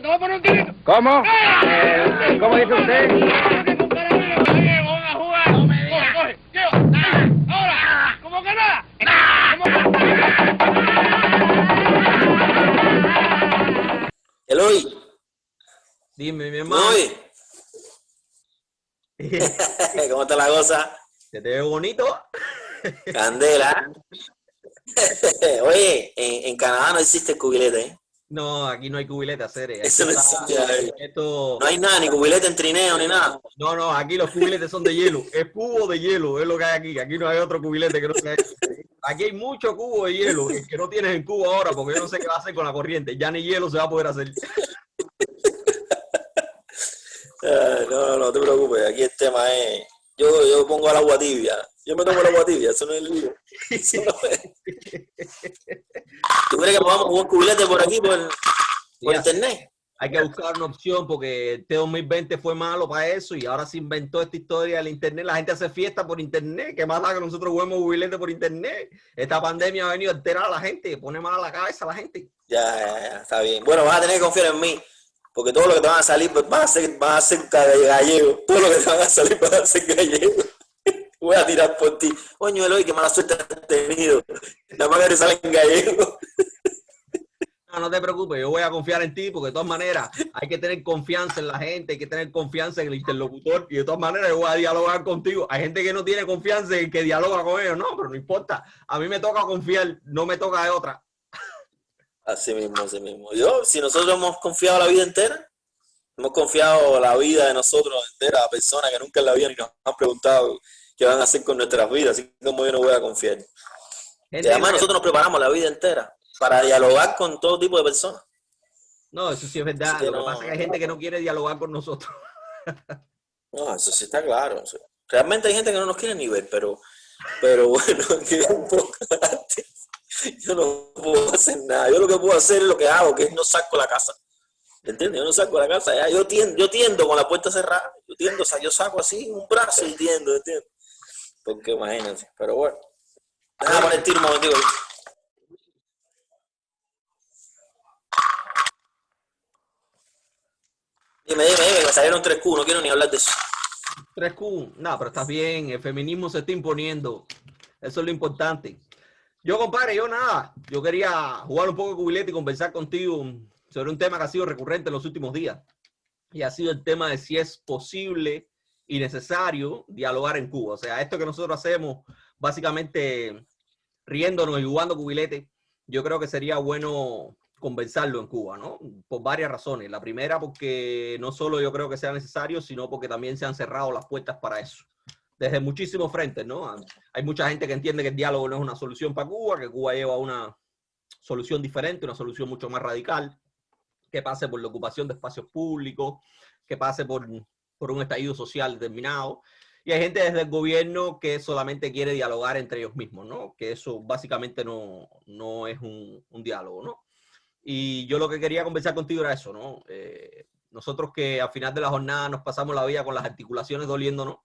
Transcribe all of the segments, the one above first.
te voy a poner un tirito. ¿Cómo? ¡Ah! Eh, ¿Cómo dice usted? Vamos a jugar. Coge, coge. Tío, ahora. ¿Cómo que nada? ¿Cómo Eloy, Dime, mi ¿me hermano. ¿Cómo está la cosa? ¿Se te ve bonito? Candela. Oye, en, en Canadá no existe cubilete, ¿eh? No, aquí no hay cubilete, hacer. Eso no existe. Esto, No hay nada, ni cubilete en trineo, ni nada. no, no, aquí los cubiletes son de hielo. Es cubo de hielo, es lo que hay aquí. Aquí no hay otro cubilete que no sea. Aquí hay mucho cubo de hielo, el que no tienes en cubo ahora, porque yo no sé qué va a hacer con la corriente. Ya ni hielo se va a poder hacer. No, no, no te preocupes. Aquí el tema es. Yo, yo pongo al agua tibia. Yo me tomo el agua tibia, eso no es el lío. No es. ¿Tú crees que podamos jugar cubilete por aquí, por, por internet? Hay que buscar una opción porque este 2020 fue malo para eso y ahora se inventó esta historia del internet. La gente hace fiesta por internet. ¿Qué más da que nosotros juguemos cubilete por internet? Esta pandemia ha venido a alterar a la gente, pone mal a la cabeza a la gente. Ya, ya, ya, está bien. Bueno, vas a tener que confiar en mí. Porque todo lo que te van a salir, pues, vas a ser, vas a ser gallego. Todo lo que te van a salir, vas a ser gallego. Voy a tirar por ti. Coño, Eloy, qué mala suerte has tenido. Nada más que te salen gallegos. No, no te preocupes, yo voy a confiar en ti porque de todas maneras hay que tener confianza en la gente, hay que tener confianza en el interlocutor y de todas maneras yo voy a dialogar contigo. Hay gente que no tiene confianza en que dialoga con ellos, no, pero no importa. A mí me toca confiar, no me toca de otra. Así mismo, así mismo. Yo, si nosotros hemos confiado la vida entera, hemos confiado la vida de nosotros entera a personas que nunca en la vida ni nos han preguntado qué van a hacer con nuestras vidas, así como yo no voy a confiar. Y además nosotros nos preparamos la vida entera para dialogar con todo tipo de personas. No, eso sí es verdad. Lo que pasa es que hay gente que no quiere dialogar con nosotros. No, eso sí está claro. Realmente hay gente que no nos quiere ni ver, pero, pero bueno, que un poco antes, yo no puedo hacer nada. Yo lo que puedo hacer es lo que hago, que es no saco la casa. ¿Entiendes? Yo no saco la casa. ya. Yo, tiendo, yo tiendo con la puerta cerrada. Yo tiendo, o sea, yo saco así un brazo y tiendo, ¿entiendes? Porque imagínense. Pero bueno. Déjame poner el tiro un momentico. Dime, dime, dime, que me salieron tres Q, no quiero ni hablar de eso. 3Q, no, pero estás bien, el feminismo se está imponiendo. Eso es lo importante. Yo, compadre, yo nada, yo quería jugar un poco de cubilete y conversar contigo sobre un tema que ha sido recurrente en los últimos días. Y ha sido el tema de si es posible y necesario dialogar en Cuba. O sea, esto que nosotros hacemos, básicamente riéndonos y jugando cubilete, yo creo que sería bueno conversarlo en Cuba, ¿no? Por varias razones. La primera, porque no solo yo creo que sea necesario, sino porque también se han cerrado las puertas para eso. Desde muchísimos frentes, ¿no? Hay mucha gente que entiende que el diálogo no es una solución para Cuba, que Cuba lleva una solución diferente, una solución mucho más radical, que pase por la ocupación de espacios públicos, que pase por, por un estallido social determinado. Y hay gente desde el gobierno que solamente quiere dialogar entre ellos mismos, ¿no? Que eso básicamente no, no es un, un diálogo, ¿no? Y yo lo que quería conversar contigo era eso, ¿no? Eh, nosotros que al final de la jornada nos pasamos la vida con las articulaciones doliéndonos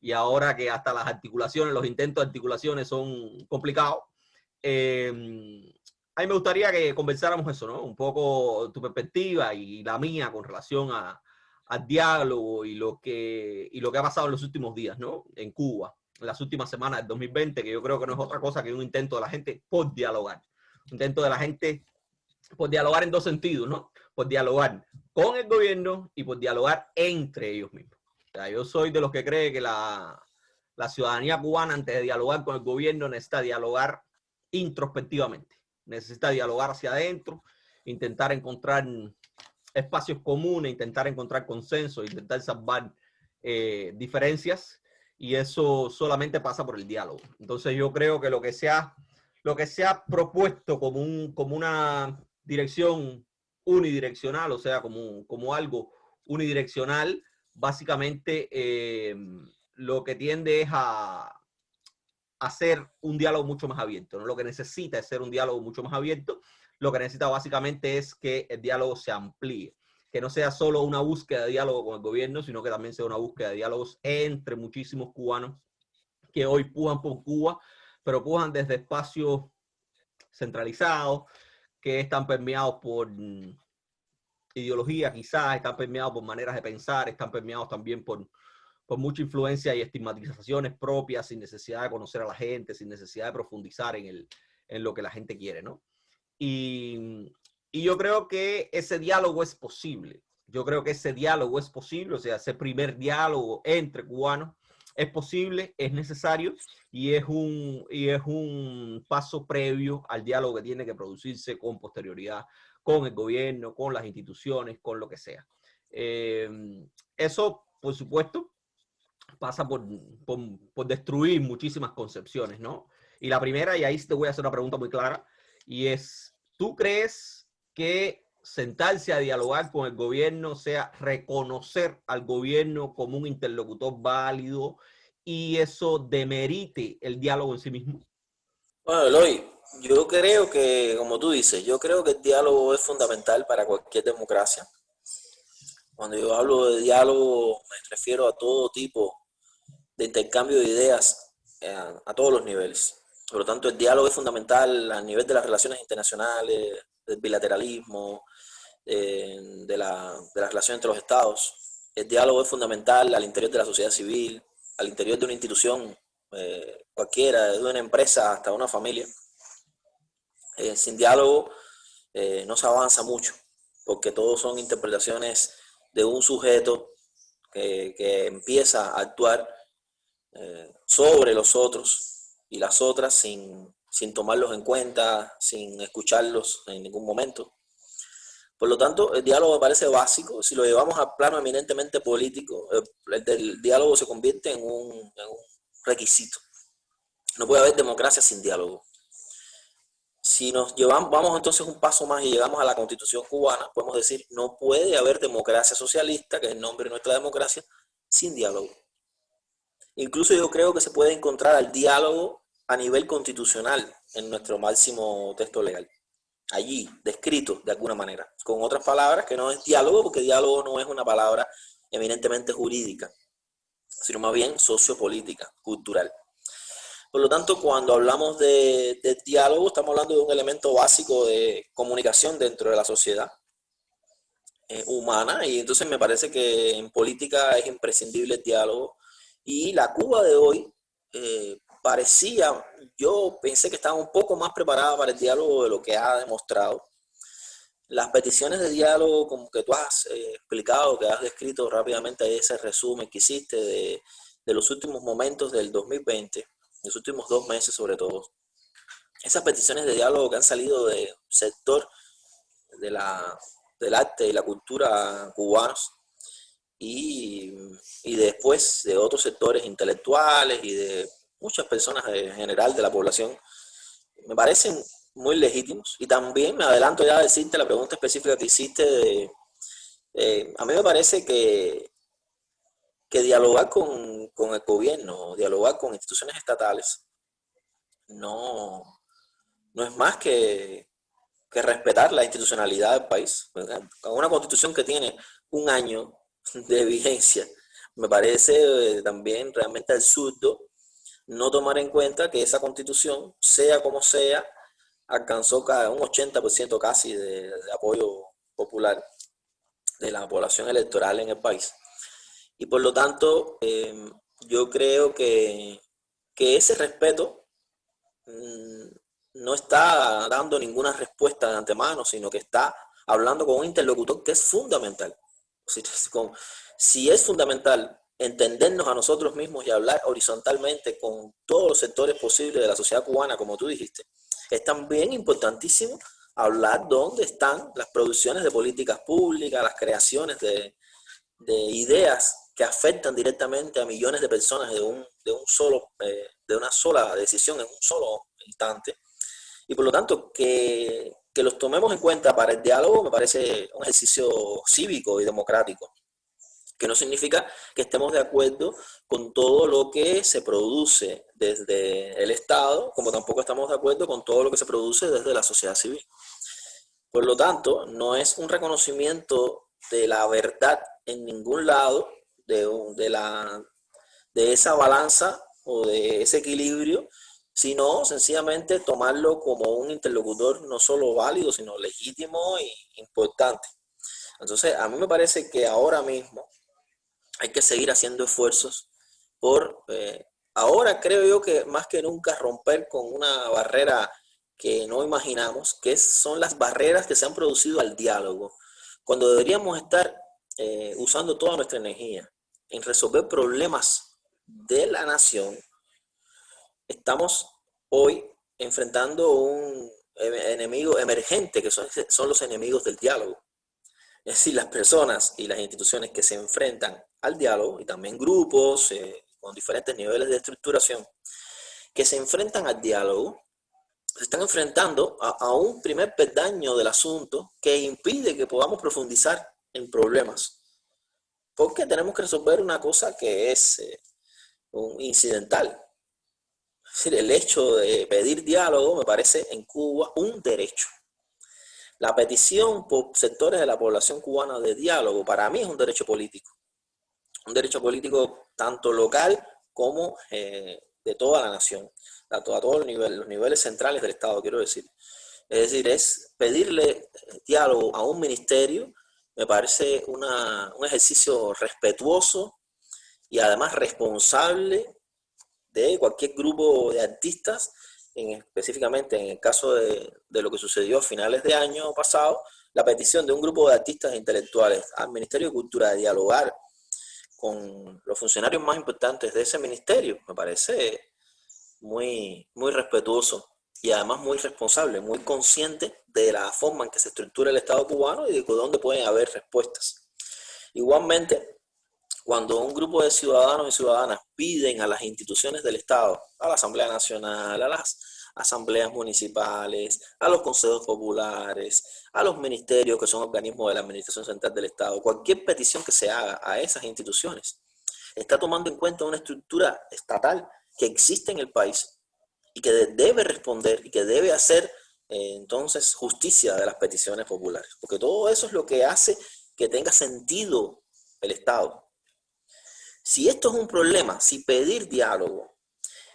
y ahora que hasta las articulaciones, los intentos de articulaciones son complicados, eh, a mí me gustaría que conversáramos eso, ¿no? Un poco tu perspectiva y la mía con relación a, al diálogo y lo, que, y lo que ha pasado en los últimos días, ¿no? En Cuba, en las últimas semanas del 2020, que yo creo que no es otra cosa que un intento de la gente por dialogar. Un intento de la gente por dialogar en dos sentidos, ¿no? Por dialogar con el gobierno y por dialogar entre ellos mismos. O sea, yo soy de los que cree que la, la ciudadanía cubana, antes de dialogar con el gobierno, necesita dialogar introspectivamente. Necesita dialogar hacia adentro, intentar encontrar espacios comunes, intentar encontrar consenso, intentar salvar eh, diferencias, y eso solamente pasa por el diálogo. Entonces yo creo que lo que se ha, lo que se ha propuesto como, un, como una dirección unidireccional, o sea, como, como algo unidireccional, básicamente eh, lo que tiende es a hacer un diálogo mucho más abierto. ¿no? Lo que necesita es ser un diálogo mucho más abierto. Lo que necesita básicamente es que el diálogo se amplíe, que no sea solo una búsqueda de diálogo con el gobierno, sino que también sea una búsqueda de diálogos entre muchísimos cubanos que hoy pujan por Cuba, pero pujan desde espacios centralizados, que están permeados por ideología, quizás están permeados por maneras de pensar, están permeados también por, por mucha influencia y estigmatizaciones propias, sin necesidad de conocer a la gente, sin necesidad de profundizar en, el, en lo que la gente quiere, ¿no? Y, y yo creo que ese diálogo es posible. Yo creo que ese diálogo es posible, o sea, ese primer diálogo entre cubanos es posible, es necesario y es un, y es un paso previo al diálogo que tiene que producirse con posterioridad con el gobierno, con las instituciones, con lo que sea. Eh, eso, por supuesto, pasa por, por, destruir muchísimas concepciones, ¿no? Y la primera, y ahí te voy a hacer una pregunta muy clara, y es, ¿tú crees que sentarse a dialogar con el gobierno sea reconocer al gobierno como un interlocutor válido y eso demerite el diálogo en sí mismo? Bueno, Eloy, yo creo que, como tú dices, yo creo que el diálogo es fundamental para cualquier democracia. Cuando yo hablo de diálogo, me refiero a todo tipo de intercambio de ideas eh, a, todos los niveles. Por lo tanto, el diálogo es fundamental a nivel de las relaciones internacionales, del bilateralismo, eh, de, la, de las relaciones entre los estados. El diálogo es fundamental al interior de la sociedad civil, al interior de una institución eh, cualquiera, de una empresa hasta una familia. Eh, sin diálogo no se avanza mucho, porque todos son interpretaciones de un sujeto que, empieza a actuar sobre los otros y las otras sin, sin tomarlos en cuenta, sin escucharlos en ningún momento. Por lo tanto, el diálogo me parece básico. Si lo llevamos al plano eminentemente político, el, diálogo se convierte en un requisito. No puede haber democracia sin diálogo. Si nos llevamos, vamos entonces un paso más y llegamos a la constitución cubana, podemos decir, no puede haber democracia socialista, que es el nombre de nuestra democracia, sin diálogo. Incluso yo creo que se puede encontrar al diálogo a nivel constitucional en nuestro máximo texto legal. Allí, descrito de alguna manera. Con otras palabras, que no es diálogo, porque diálogo no es una palabra eminentemente jurídica, sino más bien sociopolítica, cultural. Por lo tanto, cuando hablamos de, diálogo, estamos hablando de un elemento básico de comunicación dentro de la sociedad eh, humana y entonces me parece que en política es imprescindible el diálogo y la Cuba de hoy eh, parecía, yo pensé que estaba un poco más preparada para el diálogo de lo que ha demostrado. Las peticiones de diálogo, como que tú has eh, explicado, que has descrito rápidamente ese resumen que hiciste de, de los últimos momentos del 2020, los últimos dos meses sobre todo, esas peticiones de diálogo que han salido del sector de la, del arte y la cultura cubanos y, y después de otros sectores intelectuales y de muchas personas en general de la población, me parecen muy legítimos. Y también me adelanto ya a decirte la pregunta específica que hiciste de, a mí me parece que que dialogar con, con, el gobierno, dialogar con instituciones estatales, no, no es más que, que respetar la institucionalidad del país. Una constitución que tiene un año de vigencia, me parece eh, también realmente absurdo no tomar en cuenta que esa constitución, sea como sea, alcanzó un 80% casi de, apoyo popular de la población electoral en el país. Y por lo tanto, em, yo creo que, ese respeto mm, no está dando ninguna respuesta de antemano, sino que está hablando con un interlocutor que es fundamental. Si, es fundamental entendernos a nosotros mismos y hablar horizontalmente con todos los sectores posibles de la sociedad cubana, como tú dijiste, es también importantísimo hablar dónde están las producciones de políticas públicas, las creaciones de, de ideas que afectan directamente a millones de personas de, un, de, un solo, eh, de una sola decisión en un solo instante. Y por lo tanto, que, que los tomemos en cuenta para el diálogo me parece un ejercicio cívico y democrático, que no significa que estemos de acuerdo con todo lo que se produce desde el Estado, como tampoco estamos de acuerdo con todo lo que se produce desde la sociedad civil. Por lo tanto, no es un reconocimiento de la verdad en ningún lado, de, la, de esa balanza o de ese equilibrio, sino sencillamente tomarlo como un interlocutor no solo válido, sino legítimo e importante. Entonces, a mí me parece que ahora mismo hay que seguir haciendo esfuerzos por, eh, ahora creo yo que más que nunca romper con una barrera que no imaginamos, que son las barreras que se han producido al diálogo, cuando deberíamos estar eh, usando toda nuestra energía en resolver problemas de la nación, estamos hoy enfrentando un enemigo emergente, que son, son los enemigos del diálogo. Es decir, las personas y las instituciones que se enfrentan al diálogo, y también grupos eh, con diferentes niveles de estructuración, que se enfrentan al diálogo, se están enfrentando a, un primer peldaño del asunto que impide que podamos profundizar en problemas. Porque tenemos que resolver una cosa que es eh, un incidental, decir, el hecho de pedir diálogo me parece en Cuba un derecho. La petición por sectores de la población cubana de diálogo para mí es un derecho político. Un derecho político tanto local como eh, de toda la nación, a, todos los niveles, los niveles centrales del Estado, quiero decir. Es decir, es pedirle diálogo a un ministerio, me parece un ejercicio respetuoso y además responsable de cualquier grupo de artistas, en, específicamente en el caso de, lo que sucedió a finales de año pasado, la petición de un grupo de artistas e intelectuales al Ministerio de Cultura de dialogar con los funcionarios más importantes de ese ministerio, me parece muy, muy respetuoso y además muy responsable, muy consciente de la forma en que se estructura el Estado cubano y de dónde pueden haber respuestas. Igualmente, cuando un grupo de ciudadanos y ciudadanas piden a las instituciones del Estado, a la Asamblea Nacional, a las asambleas municipales, a los consejos populares, a los ministerios que son organismos de la Administración Central del Estado, cualquier petición que se haga a esas instituciones, está tomando en cuenta una estructura estatal que existe en el país y que debe responder y que debe hacer eh, entonces justicia de las peticiones populares, porque todo eso es lo que hace que tenga sentido el Estado. Si esto es un problema, si pedir diálogo,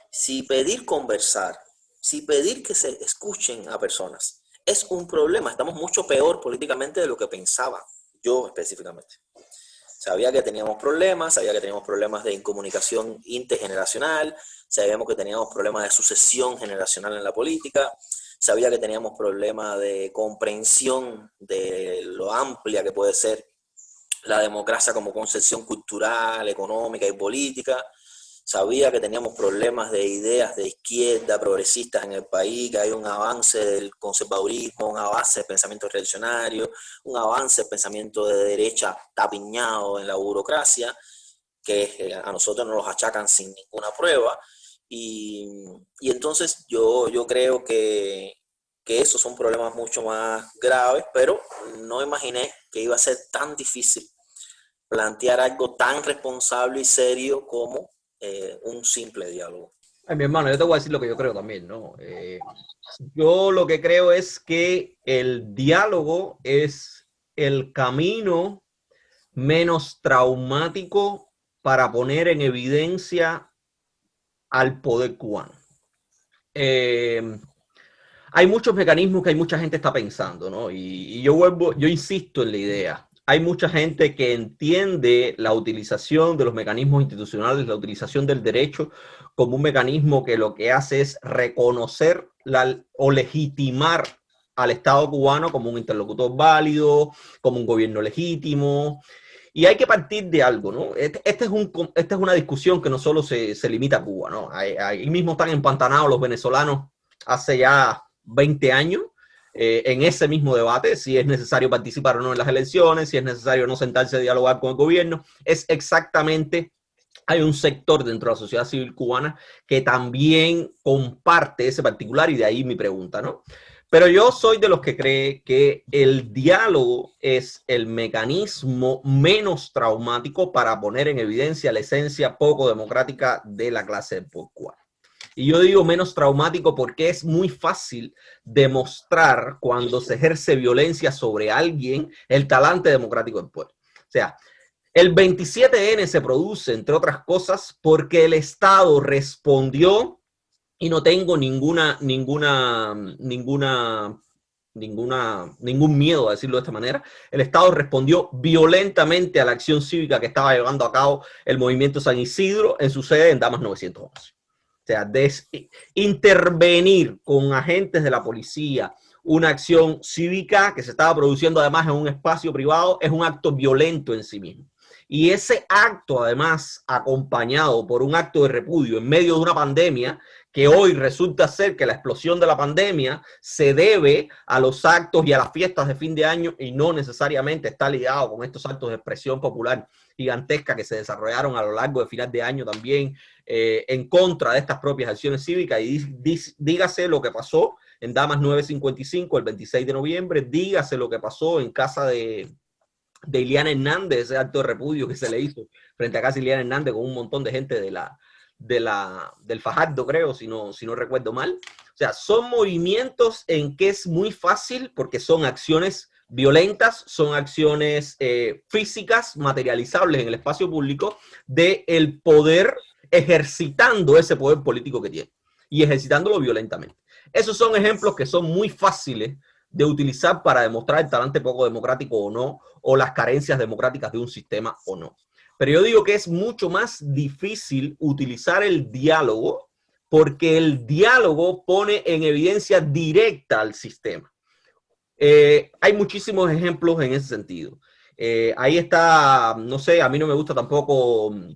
si pedir conversar, si pedir que se escuchen a personas, es un problema. Estamos mucho peor políticamente de lo que pensaba, yo específicamente. Sabía que teníamos problemas, sabía que teníamos problemas de incomunicación intergeneracional, sabíamos que teníamos problemas de sucesión generacional en la política, sabía que teníamos problemas de comprensión de lo amplia que puede ser la democracia como concepción cultural, económica y política. Sabía que teníamos problemas de ideas de izquierda, progresistas en el país, que hay un avance del conservadurismo, un avance del pensamiento reaccionario, un avance del pensamiento de derecha tapiñado en la burocracia, que eh, a nosotros nos los achacan sin ninguna prueba. Y, y entonces yo, yo creo que, que esos son problemas mucho más graves, pero no imaginé que iba a ser tan difícil plantear algo tan responsable y serio como eh, un simple diálogo. Ay, mi hermano, yo te voy a decir lo que yo creo también, ¿no? Eh, yo lo que creo es que el diálogo es el camino menos traumático para poner en evidencia al poder cubano. Eh, hay muchos mecanismos que hay mucha gente está pensando, ¿no? Y, y, yo vuelvo, yo insisto en la idea hay mucha gente que entiende la utilización de los mecanismos institucionales, la utilización del derecho como un mecanismo que lo que hace es reconocer o legitimar al Estado cubano como un interlocutor válido, como un gobierno legítimo. Y hay que partir de algo, ¿no? Este, este es esta es una discusión que no solo se, se limita a Cuba, ¿no? Ahí, ahí mismo están empantanados los venezolanos hace ya 20 años eh, en ese mismo debate, si es necesario participar o no en las elecciones, si es necesario no sentarse a dialogar con el gobierno, es exactamente, hay un sector dentro de la sociedad civil cubana que también comparte ese particular y de ahí mi pregunta, ¿no? Pero yo soy de los que cree que el diálogo es el mecanismo menos traumático para poner en evidencia la esencia poco democrática de la clase cubana. Y yo digo menos traumático porque es muy fácil demostrar cuando se ejerce violencia sobre alguien el talante democrático del pueblo. O sea, el 27N se produce, entre otras cosas, porque el Estado respondió y no tengo ninguna, ninguna, ninguna ninguna, ningún miedo a decirlo de esta manera, el Estado respondió violentamente a la acción cívica que estaba llevando a cabo el movimiento San Isidro en su sede en Damas 911. Sea, intervenir con agentes de la policía, una acción cívica que se estaba produciendo además en un espacio privado, es un acto violento en sí mismo. Y ese acto, además, acompañado por un acto de repudio en medio de una pandemia, que hoy resulta ser que la explosión de la pandemia se debe a los actos y a las fiestas de fin de año y no necesariamente está ligado con estos actos de expresión popular gigantesca que se desarrollaron a lo largo de final de año también eh, en contra de estas propias acciones cívicas. Y dígase lo que pasó en Damas 955 el 26 de noviembre, dígase lo que pasó en casa de, de Iliana Hernández, ese acto de repudio que se le hizo frente a casa de Iliana Hernández con un montón de gente de la, de la, del Fajardo, creo, si no, si no recuerdo mal. O sea, son movimientos en que es muy fácil porque son acciones violentas, son acciones eh, físicas, materializables en el espacio público, de el poder ejercitando ese poder político que tiene y ejercitándolo violentamente. Esos son ejemplos que son muy fáciles de utilizar para demostrar el talante poco democrático o no, o las carencias democráticas de un sistema o no. Pero yo digo que es mucho más difícil utilizar el diálogo porque el diálogo pone en evidencia directa al sistema. Eh, hay muchísimos ejemplos en ese sentido. Eh, ahí está, no sé, a mí no me gusta tampoco mm,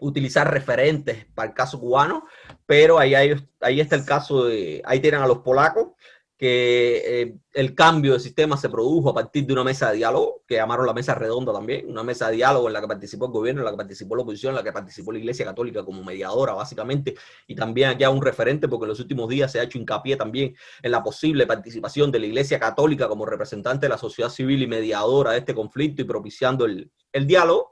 utilizar referentes para el caso cubano, pero ahí, ahí está el caso de, ahí tienen a los polacos, que eh, el cambio de sistema se produjo a partir de una mesa de diálogo, que llamaron la mesa redonda también, una mesa de diálogo en la que participó el gobierno, en la que participó la oposición, en la que participó la Iglesia Católica como mediadora, básicamente, y también aquí hay un referente, porque en los últimos días se ha hecho hincapié también en la posible participación de la Iglesia Católica como representante de la sociedad civil y mediadora de este conflicto y propiciando el, el diálogo.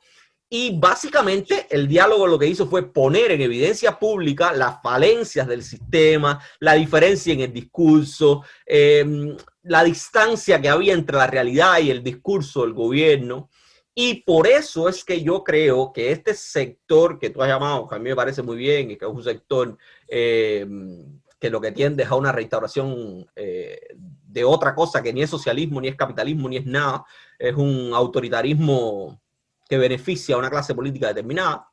Y básicamente el diálogo lo que hizo fue poner en evidencia pública las falencias del sistema, la diferencia en el discurso, em, la distancia que había entre la realidad y el discurso del gobierno. Y por eso es que yo creo que este sector que tú has llamado, que a mí me parece muy bien, y que es un sector em, que lo que tiende es a una restauración eh, de otra cosa que ni es socialismo, ni es capitalismo, ni es nada, es un autoritarismo que beneficia a una clase política determinada,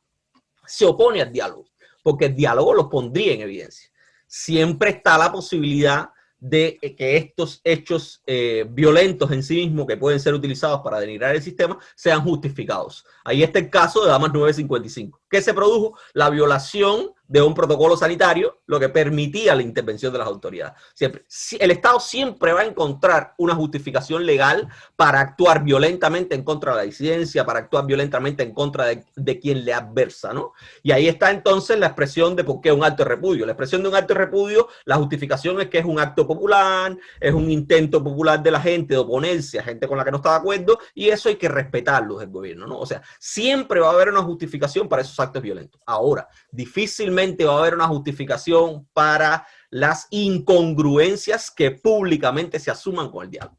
se opone al diálogo, porque el diálogo lo pondría en evidencia. Siempre está la posibilidad de que estos hechos eh, violentos en sí mismos que pueden ser utilizados para denigrar el sistema sean justificados. Ahí está el caso de Damas 955. ¿Qué se produjo? La violación de un protocolo sanitario, lo que permitía la intervención de las autoridades. Siempre, el Estado siempre va a encontrar una justificación legal para actuar violentamente en contra de la disidencia, para actuar violentamente en contra de, quien le adversa, ¿no? Y ahí está entonces la expresión de por qué un acto de repudio. La expresión de un acto de repudio, la justificación es que es un acto popular, es un intento popular de la gente de oponerse a gente con la que no está de acuerdo, y eso hay que respetarlo del gobierno, ¿no? O sea, siempre va a haber una justificación para esos actos violentos. Ahora, difícilmente va a haber una justificación para las incongruencias que públicamente se asuman con el diálogo.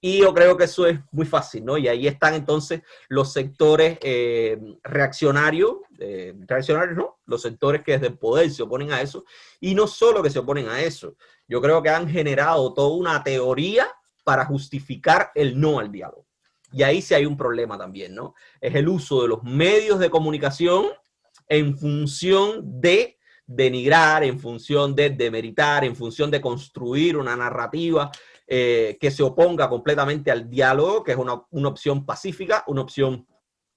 Y yo creo que eso es muy fácil, ¿no? Y ahí están entonces los sectores eh, reaccionarios, eh, reaccionarios, ¿no? Los sectores que desde el poder se oponen a eso. Y no solo que se oponen a eso, yo creo que han generado toda una teoría para justificar el no al diálogo. Y ahí sí hay un problema también, ¿no? Es el uso de los medios de comunicación en función de denigrar, en función de demeritar, en función de construir una narrativa eh, que se oponga completamente al diálogo, que es una, opción pacífica, una opción,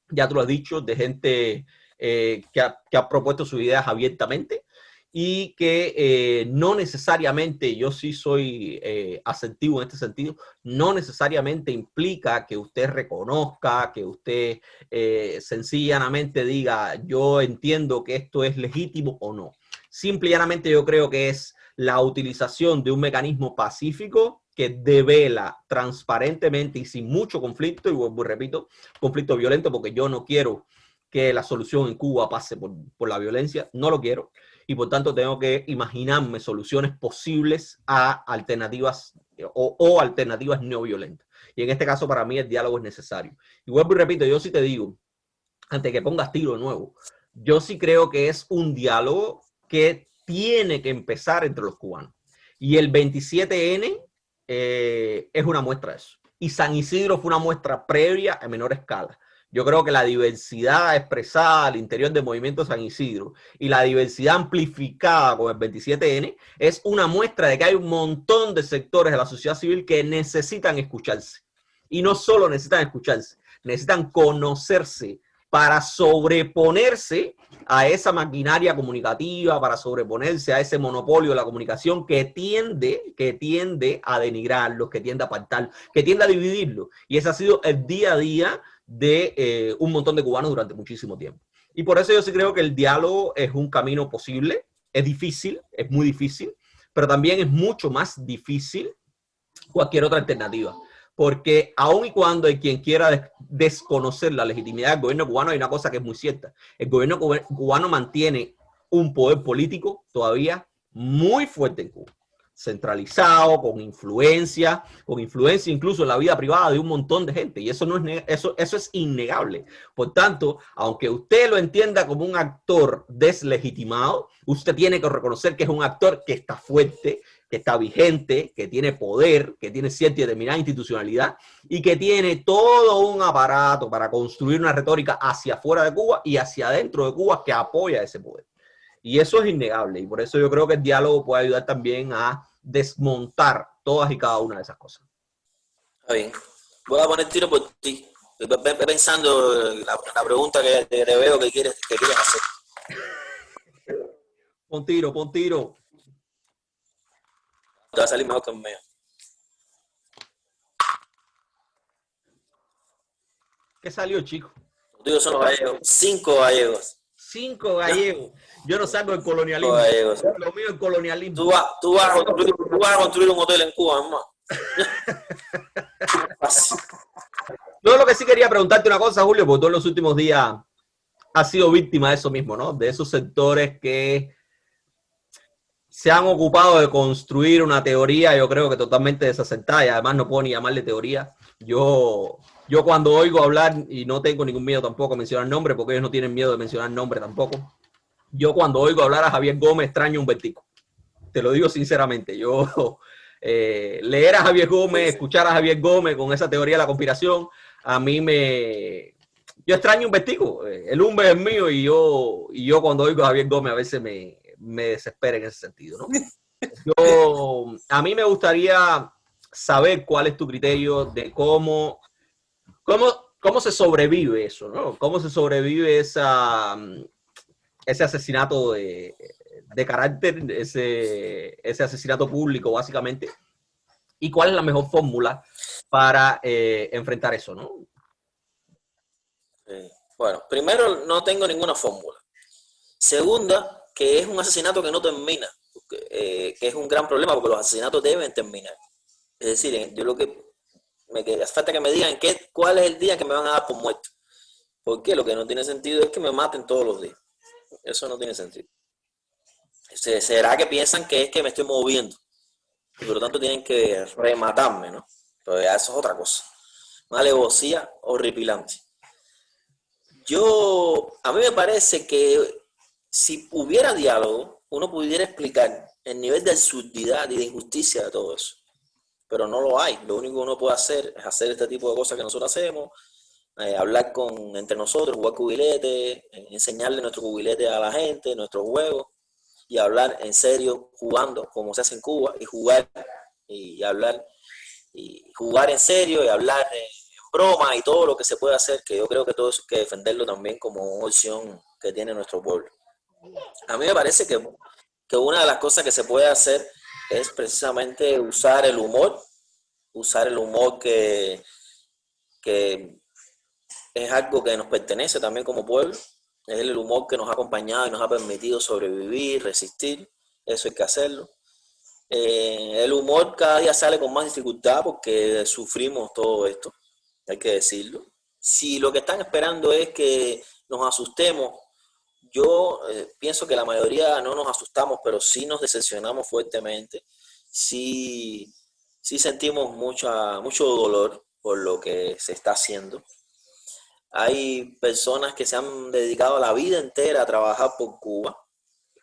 ya tú lo has dicho, de gente eh, que, ha, que ha propuesto sus ideas abiertamente, y que eh, no necesariamente, yo sí soy eh, asentivo en este sentido, no necesariamente implica que usted reconozca, que usted eh, sencillamente diga, yo entiendo que esto es legítimo o no. Simple y llanamente yo creo que es la utilización de un mecanismo pacífico que devela transparentemente y sin mucho conflicto, y vuelvo repito, conflicto violento, porque yo no quiero que la solución en Cuba pase por, por la violencia, no lo quiero y por tanto tengo que imaginarme soluciones posibles a alternativas o, alternativas no violentas. Y en este caso para mí el diálogo es necesario. Y vuelvo y repito, yo sí te digo, antes que pongas tiro de nuevo, yo sí creo que es un diálogo que tiene que empezar entre los cubanos. Y el 27N eh, es una muestra de eso. Y San Isidro fue una muestra previa a menor escala. Yo creo que la diversidad expresada al interior del movimiento San Isidro y la diversidad amplificada con el 27N es una muestra de que hay un montón de sectores de la sociedad civil que necesitan escucharse. Y no solo necesitan escucharse, necesitan conocerse para sobreponerse a esa maquinaria comunicativa, para sobreponerse a ese monopolio de la comunicación que tiende, que tiende a denigrarlo, que tiende a apartarlo, que tiende a dividirlo. Y ese ha sido el día a día de eh, un montón de cubanos durante muchísimo tiempo. Y por eso yo sí creo que el diálogo es un camino posible, es difícil, es muy difícil, pero también es mucho más difícil cualquier otra alternativa. Porque aun y cuando hay quien quiera desconocer la legitimidad del gobierno cubano, hay una cosa que es muy cierta. El gobierno cubano mantiene un poder político todavía muy fuerte en Cuba centralizado, con influencia, con influencia incluso en la vida privada de un montón de gente. Y eso, no es, eso, eso es innegable. Por tanto, aunque usted lo entienda como un actor deslegitimado, usted tiene que reconocer que es un actor que está fuerte, que está vigente, que tiene poder, que tiene cierta y determinada institucionalidad y que tiene todo un aparato para construir una retórica hacia afuera de Cuba y hacia adentro de Cuba que apoya ese poder. Y eso es innegable y por eso yo creo que el diálogo puede ayudar también a desmontar todas y cada una de esas cosas. Está bien. Voy a poner tiro por ti. Pensando la, la pregunta que te veo que quieres, que quieres hacer. Pon tiro, pon tiro. Te va a salir mejor que el mío. ¿Qué salió, chico? Digo, son los gallegos. Cinco gallegos. Cinco gallegos. Yo no salgo del colonialismo. Gallegos. Lo mío es colonialismo. Tú vas, tú, vas a construir, tú vas a construir un hotel en Cuba, hermano. No, lo que sí quería preguntarte una cosa, Julio, porque tú en los últimos días has sido víctima de eso mismo, ¿no? De esos sectores que se han ocupado de construir una teoría, yo creo que totalmente desacertada, y además no puedo ni llamarle teoría. Yo, yo cuando oigo hablar, y no tengo ningún miedo tampoco a mencionar nombre, porque ellos no tienen miedo de mencionar nombre tampoco, yo cuando oigo hablar a Javier Gómez extraño un vertico. Te lo digo sinceramente. Yo eh, leer a Javier Gómez, escuchar a Javier Gómez con esa teoría de la conspiración, a mí me... Yo extraño un vertigo. El Umbe es mío y yo, y yo cuando oigo a Javier Gómez a veces me, me desespera en ese sentido. ¿no? Yo, a mí me gustaría saber cuál es tu criterio de cómo, cómo, cómo se sobrevive eso, ¿no? Cómo se sobrevive esa, ese asesinato de, de carácter, ese, ese, asesinato público, básicamente, y cuál es la mejor fórmula para eh, enfrentar eso, ¿no? Bueno, primero, no tengo ninguna fórmula. Segunda, que es un asesinato que no termina, eh, que es un gran problema, porque los asesinatos deben terminar. Es decir, eh, yo lo que me hace falta que me digan qué, cuál es el día que me van a dar por muerto. Porque lo que no tiene sentido es que me maten todos los días. Eso no tiene sentido. ¿Será que piensan que es que me estoy moviendo? Y por lo tanto tienen que rematarme, ¿no? Pero eso es otra cosa. Una alevosía horripilante. Yo, a mí me parece que si hubiera diálogo, uno pudiera explicar el nivel de absurdidad y de injusticia de todo eso. Pero no lo hay. Lo único que uno puede hacer es hacer este tipo de cosas que nosotros hacemos, eh, hablar con, entre nosotros, jugar cubilete, eh, enseñarle nuestro cubilete a la gente, nuestros juegos, y hablar en serio, jugando como se hace en Cuba, y jugar y hablar, y jugar en serio y hablar en, broma y todo lo que se puede hacer, que yo creo que todo eso hay que defenderlo también como una opción que tiene nuestro pueblo. A mí me parece que, que una de las cosas que se puede hacer es precisamente usar el humor, usar el humor que, que es algo que nos pertenece también como pueblo, es el humor que nos ha acompañado y nos ha permitido sobrevivir, resistir, eso hay que hacerlo. Eh, el humor cada día sale con más dificultad porque sufrimos todo esto, hay que decirlo. Si lo que están esperando es que nos asustemos, yo eh, pienso que la mayoría no nos asustamos, pero sí nos decepcionamos fuertemente, sí, sí sentimos mucha, mucho dolor por lo que se está haciendo. Hay personas que se han dedicado la vida entera a trabajar por Cuba,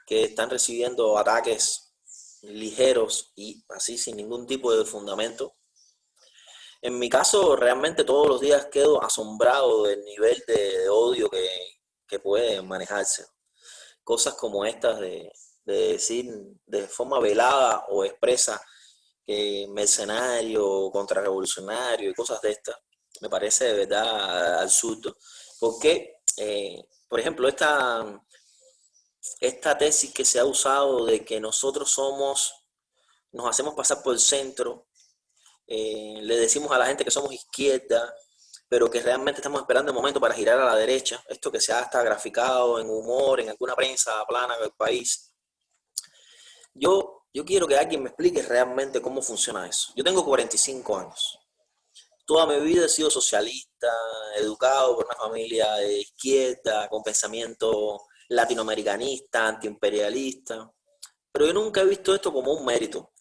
que están recibiendo ataques ligeros y así sin ningún tipo de fundamento. En mi caso, realmente todos los días quedo asombrado del nivel de, odio que, que, puede manejarse. Cosas como estas de, de decir de forma velada o expresa que mercenario, contrarrevolucionario y cosas de estas, me parece de verdad absurdo. Porque, eh, por ejemplo, esta, esta tesis que se ha usado de que nosotros somos, nos hacemos pasar por el centro, eh, le decimos a la gente que somos izquierda, pero que realmente estamos esperando el momento para girar a la derecha, esto que se ha hasta graficado en humor, en alguna prensa plana del país. Yo, yo quiero que alguien me explique realmente cómo funciona eso. Yo tengo 45 años. Toda mi vida he sido socialista, educado por una familia de izquierda, con pensamiento latinoamericanista, antiimperialista, pero yo nunca he visto esto como un mérito,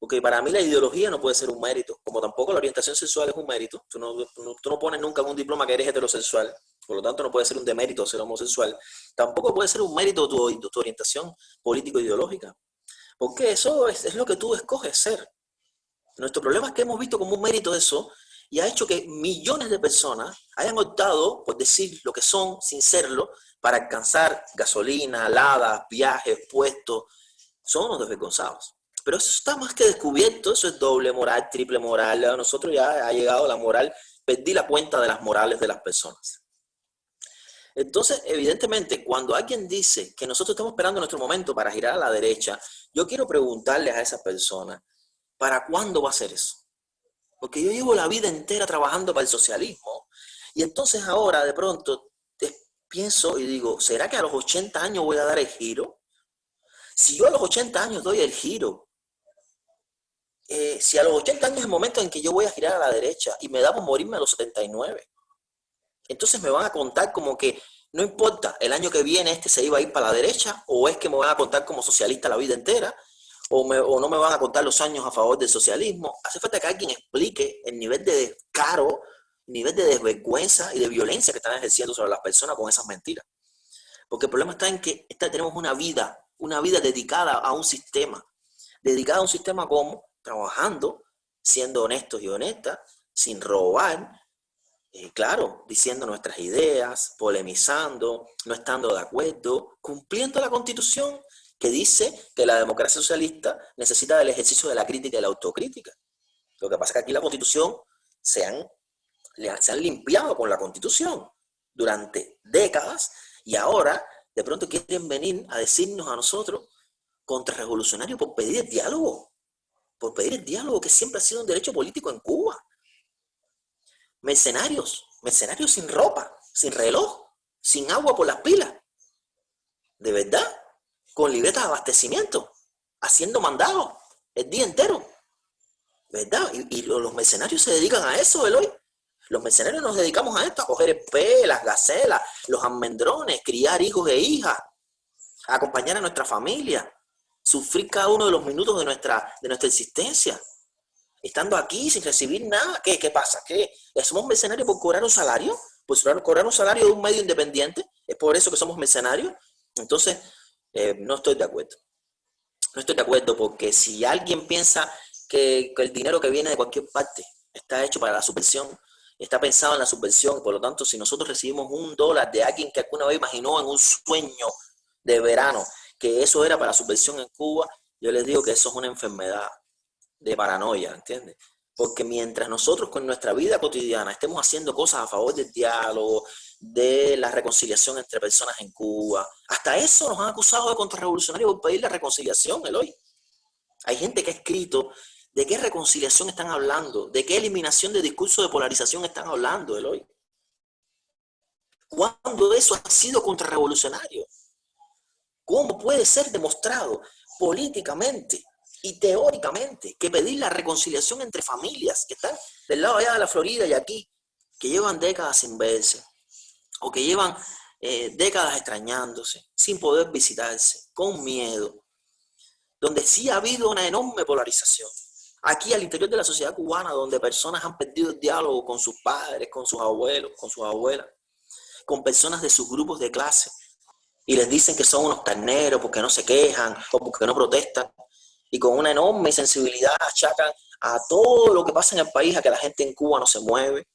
porque para mí la ideología no puede ser un mérito, como tampoco la orientación sexual es un mérito, tú no, tú no pones nunca en un diploma que eres heterosexual, por lo tanto no puede ser un demérito ser homosexual, tampoco puede ser un mérito tu, tu orientación político-ideológica, porque eso es, es lo que tú escoges ser. Nuestro problema es que hemos visto como un mérito eso y ha hecho que millones de personas hayan optado por decir lo que son sin serlo para alcanzar gasolina, aladas, viajes, puestos. Son unos desvergonzados. Pero eso está más que descubierto, eso es doble moral, triple moral. A nosotros ya ha llegado la moral, perdí la cuenta de las morales de las personas. Entonces, evidentemente, cuando alguien dice que nosotros estamos esperando nuestro momento para girar a la derecha, yo quiero preguntarles a esa persona, ¿para cuándo va a ser eso? Porque yo llevo la vida entera trabajando para el socialismo y entonces ahora de pronto pienso y digo, ¿será que a los 80 años voy a dar el giro? Si yo a los 80 años doy el giro, eh, si a los 80 años es el momento en que yo voy a girar a la derecha y me da por morirme a los 79, entonces me van a contar como que no importa, el año que viene este se iba a ir para la derecha, o es que me van a contar como socialista la vida entera, o, no me van a contar los años a favor del socialismo. Hace falta que alguien explique el nivel de descaro, el nivel de desvergüenza y de violencia que están ejerciendo sobre las personas con esas mentiras. Porque el problema está en que tenemos una vida, una vida dedicada a un sistema. Dedicada a un sistema como trabajando, siendo honestos y honestas, sin robar, eh, claro, diciendo nuestras ideas, polemizando, no estando de acuerdo, cumpliendo la constitución que dice que la democracia socialista necesita del ejercicio de la crítica y la autocrítica. Lo que pasa es que aquí la constitución se han, se han limpiado con la constitución durante décadas y ahora de pronto quieren venir a decirnos a nosotros contrarrevolucionarios por pedir el diálogo, por pedir el diálogo que siempre ha sido un derecho político en Cuba. Mercenarios, mercenarios sin ropa, sin reloj, sin agua por las pilas. ¿De verdad? con libretas de abastecimiento, haciendo mandados el día entero. ¿Verdad? Y, los mercenarios se dedican a eso, Eloy. Los mercenarios nos dedicamos a esto, a coger el las gacelas, los almendrones, criar hijos e hijas, acompañar a nuestra familia, sufrir cada uno de los minutos de nuestra, de nuestra existencia. Estando aquí sin recibir nada, ¿qué, qué pasa? ¿Qué? ¿Somos mercenarios por cobrar un salario? Pues cobrar un salario de un medio independiente, es por eso que somos mercenarios. Entonces, eh, no estoy de acuerdo. No estoy de acuerdo porque si alguien piensa que, el dinero que viene de cualquier parte está hecho para la subvención, está pensado en la subvención, por lo tanto, si nosotros recibimos un dólar de alguien que alguna vez imaginó en un sueño de verano que eso era para la subvención en Cuba, yo les digo que eso es una enfermedad de paranoia, ¿entiendes? Porque mientras nosotros con nuestra vida cotidiana estemos haciendo cosas a favor del diálogo, de la reconciliación entre personas en Cuba. Hasta eso nos han acusado de contrarrevolucionarios por pedir la reconciliación, Eloy. Hay gente que ha escrito de qué reconciliación están hablando, de qué eliminación de discurso de polarización están hablando, Eloy. ¿Cuándo eso ha sido contrarrevolucionario? ¿Cómo puede ser demostrado políticamente y teóricamente que pedir la reconciliación entre familias que están del lado allá de la Florida y aquí, que llevan décadas sin verse, o que llevan eh, décadas extrañándose, sin poder visitarse, con miedo, donde sí ha habido una enorme polarización. Aquí al interior de la sociedad cubana, donde personas han perdido el diálogo con sus padres, con sus abuelos, con sus abuelas, con personas de sus grupos de clase, y les dicen que son unos carneros porque no se quejan o porque no protestan. y con una enorme sensibilidad achacan a todo lo que pasa en el país, a que la gente en Cuba no se mueve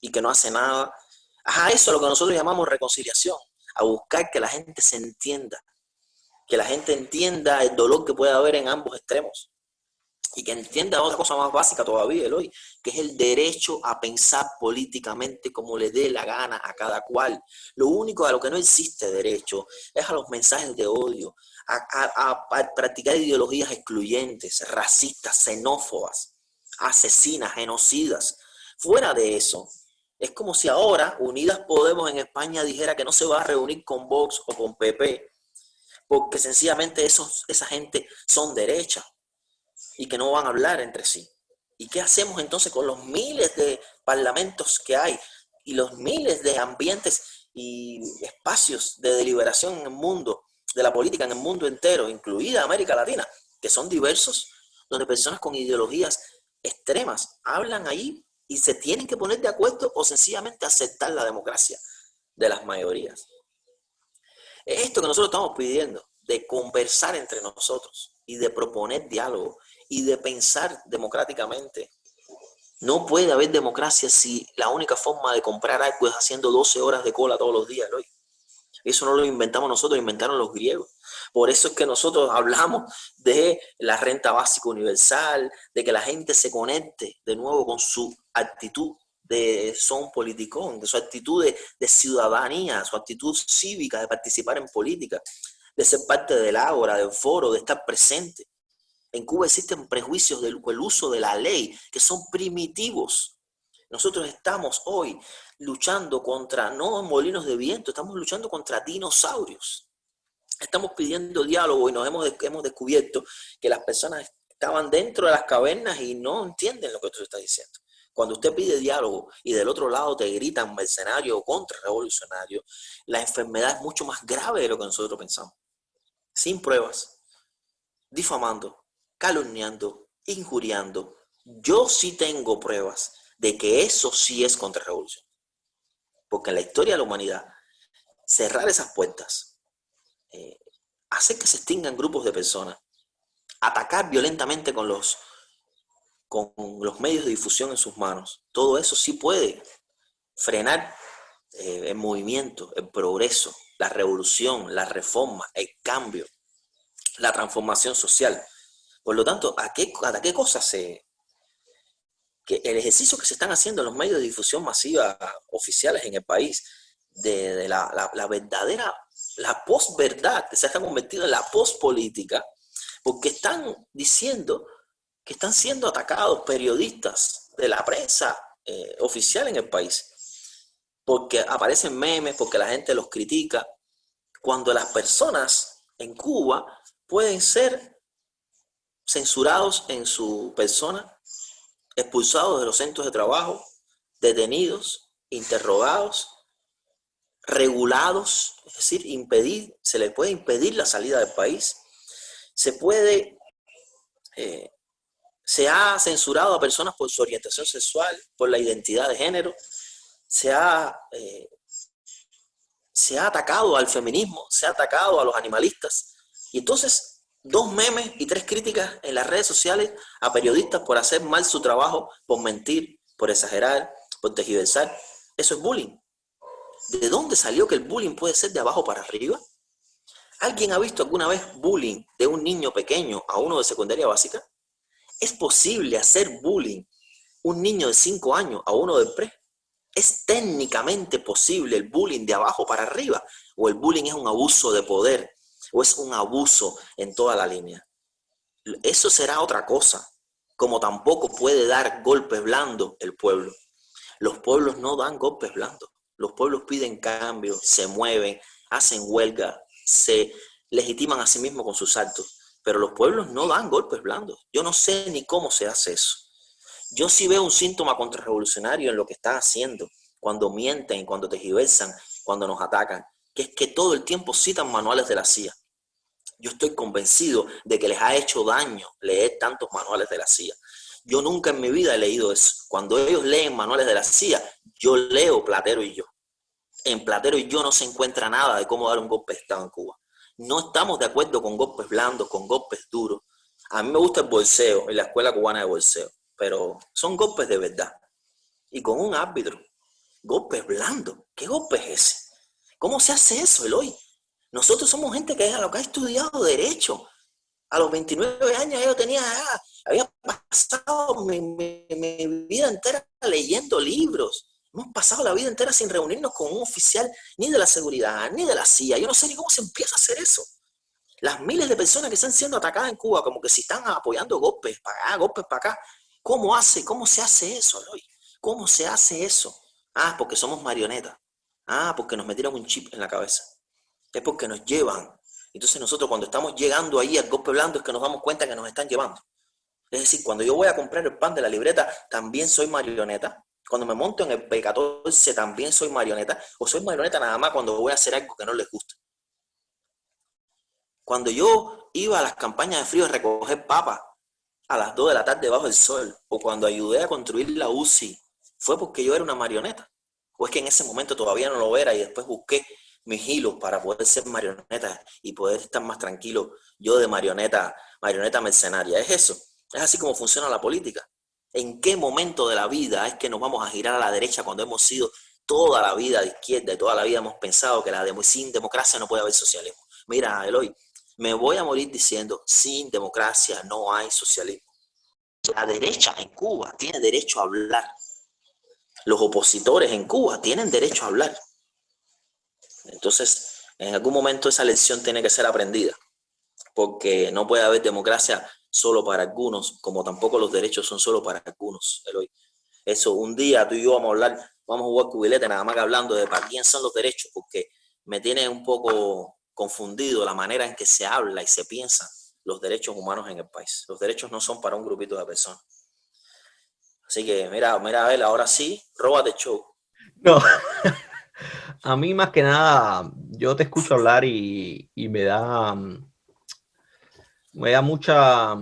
y que no hace nada. A eso es lo que nosotros llamamos reconciliación, a buscar que la gente se entienda, que la gente entienda el dolor que puede haber en ambos extremos y que entienda otra cosa más básica todavía, hoy, que es el derecho a pensar políticamente como le dé la gana a cada cual. Lo único a lo que no existe derecho es a los mensajes de odio, a, practicar ideologías excluyentes, racistas, xenófobas, asesinas, genocidas. Fuera de eso, es como si ahora Unidas Podemos en España dijera que no se va a reunir con Vox o con PP, porque sencillamente esos, esa gente son derecha y que no van a hablar entre sí. ¿Y qué hacemos entonces con los miles de parlamentos que hay y los miles de ambientes y espacios de deliberación en el mundo, de la política en el mundo entero, incluida América Latina, que son diversos, donde personas con ideologías extremas hablan ahí y se tienen que poner de acuerdo o sencillamente aceptar la democracia de las mayorías? Es esto que nosotros estamos pidiendo, de conversar entre nosotros y de proponer diálogo y de pensar democráticamente. No puede haber democracia si la única forma de comprar algo es haciendo 12 horas de cola todos los días, Eso no lo inventamos nosotros, lo inventaron los griegos. Por eso es que nosotros hablamos de la renta básica universal, de que la gente se conecte de nuevo con su actitud de son politicón, de su actitud de, de ciudadanía, su actitud cívica de participar en política, de ser parte del ágora, del foro, de estar presente. En Cuba existen prejuicios del uso de la ley que son primitivos. Nosotros estamos hoy luchando contra, no molinos de viento, estamos luchando contra dinosaurios. Estamos pidiendo diálogo y nos hemos, hemos descubierto que las personas estaban dentro de las cavernas y no entienden lo que tú estás diciendo. Cuando usted pide diálogo y del otro lado te gritan mercenario o contrarrevolucionario, la enfermedad es mucho más grave de lo que nosotros pensamos. Sin pruebas, difamando, calumniando, injuriando. Yo sí tengo pruebas de que eso sí es contrarrevolución. Porque en la historia de la humanidad, cerrar esas puertas, eh, hacer que se extingan grupos de personas, atacar violentamente con los, con los medios de difusión en sus manos, todo eso sí puede frenar eh, el movimiento, el progreso, la revolución, la reforma, el cambio, la transformación social. Por lo tanto, ¿a qué, a qué cosas se... el ejercicio que se están haciendo en los medios de difusión masiva oficiales en el país, de, la, la, verdadera, la posverdad, que se ha convertido en la pospolítica, porque están diciendo que están siendo atacados periodistas de la prensa eh, oficial en el país, porque aparecen memes, porque la gente los critica, cuando las personas en Cuba pueden ser censurados en su persona, expulsados de los centros de trabajo, detenidos, interrogados, regulados, es decir, impedir, se les puede impedir la salida del país, se puede, eh, se ha censurado a personas por su orientación sexual, por la identidad de género, se ha, eh, se ha atacado al feminismo, se ha atacado a los animalistas, y entonces dos memes y tres críticas en las redes sociales a periodistas por hacer mal su trabajo, por mentir, por exagerar, por tejiversar. Eso es bullying. ¿De dónde salió que el bullying puede ser de abajo para arriba? ¿Alguien ha visto alguna vez bullying de un niño pequeño a uno de secundaria básica? ¿Es posible hacer bullying un niño de 5 años a uno de pre? ¿Es técnicamente posible el bullying de abajo para arriba? ¿O el bullying es un abuso de poder o es un abuso en toda la línea. Eso será otra cosa, como tampoco puede dar golpes blandos el pueblo. Los pueblos no dan golpes blandos. Los pueblos piden cambio, se mueven, hacen huelga, se legitiman a sí mismos con sus actos. Pero los pueblos no dan golpes blandos. Yo no sé ni cómo se hace eso. Yo sí veo un síntoma contrarrevolucionario en lo que están haciendo, cuando mienten, cuando tejiversan, cuando nos atacan que es que todo el tiempo citan manuales de la CIA. Yo estoy convencido de que les ha hecho daño leer tantos manuales de la CIA. Yo nunca en mi vida he leído eso. Cuando ellos leen manuales de la CIA, yo leo Platero y yo. En Platero y yo no se encuentra nada de cómo dar un golpe de Estado en Cuba. No estamos de acuerdo con golpes blandos, con golpes duros. A mí me gusta el bolseo, en la escuela cubana de bolseo, pero son golpes de verdad. Y con un árbitro, golpes blandos. ¿Qué golpe es ese? ¿Cómo se hace eso, Eloy? Nosotros somos gente que, lo que ha estudiado derecho. A los 29 años yo tenía, había pasado mi, mi vida entera leyendo libros. Hemos pasado la vida entera sin reunirnos con un oficial ni de la seguridad, ni de la CIA. Yo no sé ni cómo se empieza a hacer eso. Las miles de personas que están siendo atacadas en Cuba, como que si están apoyando golpes para acá, golpes para acá. ¿Cómo hace? ¿Cómo se hace eso, Eloy? ¿Cómo se hace eso? Ah, porque somos marionetas. Ah, porque nos metieron un chip en la cabeza. Es porque nos llevan. Entonces nosotros cuando estamos llegando ahí al golpe blando es que nos damos cuenta que nos están llevando. Es decir, cuando yo voy a comprar el pan de la libreta, también soy marioneta. Cuando me monto en el P14, también soy marioneta. O soy marioneta nada más cuando voy a hacer algo que no les gusta. Cuando yo iba a las campañas de frío a recoger papas a las 2 de la tarde bajo el sol, o cuando ayudé a construir la UCI, fue porque yo era una marioneta. O es que en ese momento todavía no lo era y después busqué mis hilos para poder ser marioneta y poder estar más tranquilo yo de marioneta, marioneta mercenaria. Es eso. Es así como funciona la política. ¿En qué momento de la vida es que nos vamos a girar a la derecha cuando hemos sido toda la vida de izquierda y toda la vida hemos pensado que la sin democracia no puede haber socialismo? Mira, Eloy, me voy a morir diciendo, sin democracia no hay socialismo. La derecha en Cuba tiene derecho a hablar. Los opositores en Cuba tienen derecho a hablar. Entonces, en algún momento esa lección tiene que ser aprendida, porque no puede haber democracia solo para algunos, como tampoco los derechos son solo para algunos. Eso, un día tú y yo vamos a hablar, vamos a jugar cubilete nada más que hablando de para quién son los derechos, porque me tiene un poco confundido la manera en que se habla y se piensa los derechos humanos en el país. Los derechos no son para un grupito de personas. Así que, mira, mira, él ahora sí, róbate show. No, a mí más que nada, yo te escucho hablar y, me da, me da mucha,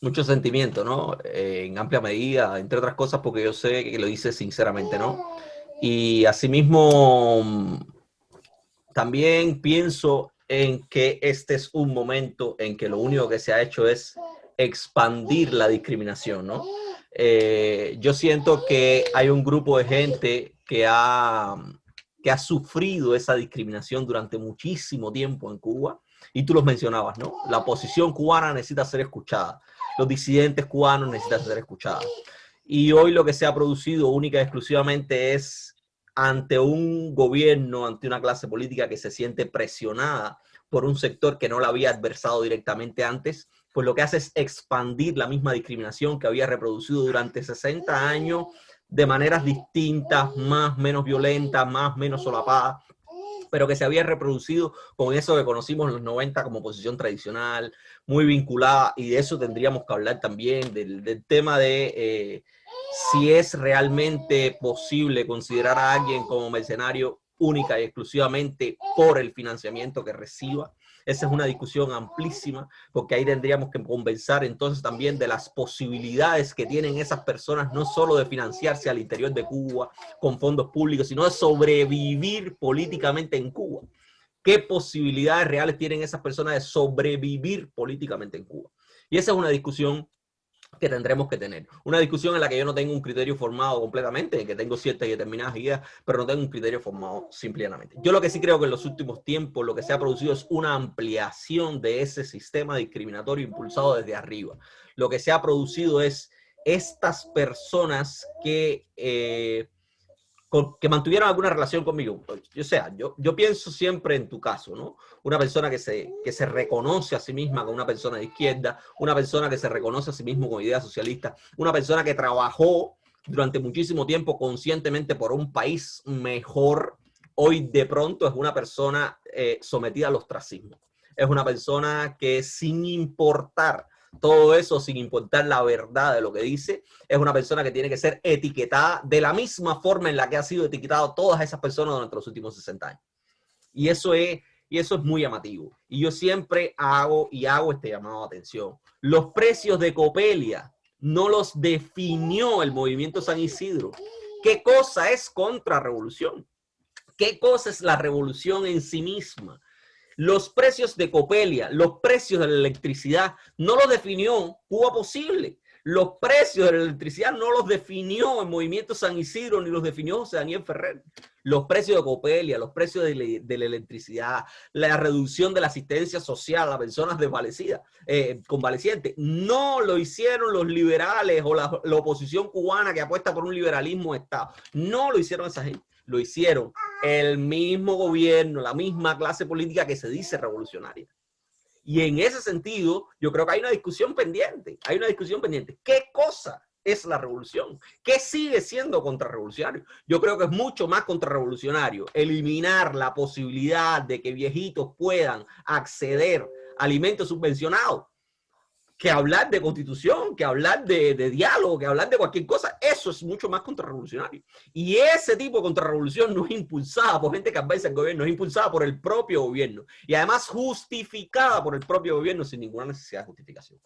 mucho sentimiento, ¿no? en amplia medida, entre otras cosas, porque yo sé que lo dices sinceramente, ¿no? Y asimismo, también pienso en que este es un momento en que lo único que se ha hecho es expandir la discriminación, ¿no? Eh, yo siento que hay un grupo de gente que ha, que ha sufrido esa discriminación durante muchísimo tiempo en Cuba, y tú los mencionabas, ¿no? La oposición cubana necesita ser escuchada, los disidentes cubanos necesitan ser escuchados. Y hoy lo que se ha producido única y exclusivamente es ante un gobierno, ante una clase política que se siente presionada por un sector que no la había adversado directamente antes, pues lo que hace es expandir la misma discriminación que había reproducido durante 60 años de maneras distintas, más, menos violentas, más, menos solapadas, pero que se había reproducido con eso que conocimos en los 90 como posición tradicional, muy vinculada, y de eso tendríamos que hablar también, del, tema de eh, si es realmente posible considerar a alguien como mercenario única y exclusivamente por el financiamiento que reciba. Esa es una discusión amplísima, porque ahí tendríamos que conversar entonces también de las posibilidades que tienen esas personas, no solo de financiarse al interior de Cuba con fondos públicos, sino de sobrevivir políticamente en Cuba. ¿Qué posibilidades reales tienen esas personas de sobrevivir políticamente en Cuba? Y esa es una discusión que tendremos que tener. Una discusión en la que yo no tengo un criterio formado completamente, en que tengo ciertas y determinadas ideas, pero no tengo un criterio formado simplemente. Yo lo que sí creo que en los últimos tiempos lo que se ha producido es una ampliación de ese sistema discriminatorio impulsado desde arriba. Lo que se ha producido es estas personas que eh, que mantuvieron alguna relación conmigo. O sea, yo, yo pienso siempre en tu caso, ¿no? Una persona que se, que se reconoce a sí misma como una persona de izquierda, una persona que se reconoce a sí mismo como idea socialista, una persona que trabajó durante muchísimo tiempo conscientemente por un país mejor, hoy de pronto es una persona eh, sometida al ostracismo. Es una persona que sin importar todo eso sin importar la verdad de lo que dice, es una persona que tiene que ser etiquetada de la misma forma en la que ha sido etiquetado todas esas personas durante los últimos 60 años. Y eso es, y eso es muy llamativo. Y yo siempre hago y hago este llamado de atención. Los precios de Copelia no los definió el movimiento San Isidro. ¿Qué cosa es contrarrevolución? ¿Qué cosa es la revolución en sí misma? Los precios de Copelia, los precios de la electricidad, no los definió Cuba Posible. Los precios de la electricidad no los definió el Movimiento San Isidro ni los definió José Daniel Ferrer. Los precios de Copelia, los precios de, la electricidad, la reducción de la asistencia social a personas desvalecidas, eh, convalecientes, no lo hicieron los liberales o la, la oposición cubana que apuesta por un liberalismo de Estado. No lo hicieron esa gente lo hicieron el mismo gobierno, la misma clase política que se dice revolucionaria. Y en ese sentido, yo creo que hay una discusión pendiente, hay una discusión pendiente. ¿Qué cosa es la revolución? ¿Qué sigue siendo contrarrevolucionario? Yo creo que es mucho más contrarrevolucionario eliminar la posibilidad de que viejitos puedan acceder a alimentos subvencionados que hablar de constitución, que hablar de, diálogo, que hablar de cualquier cosa, eso es mucho más contrarrevolucionario. Y ese tipo de contrarrevolución no es impulsada por gente que adversa al gobierno, es impulsada por el propio gobierno. Y además justificada por el propio gobierno sin ninguna necesidad de justificación.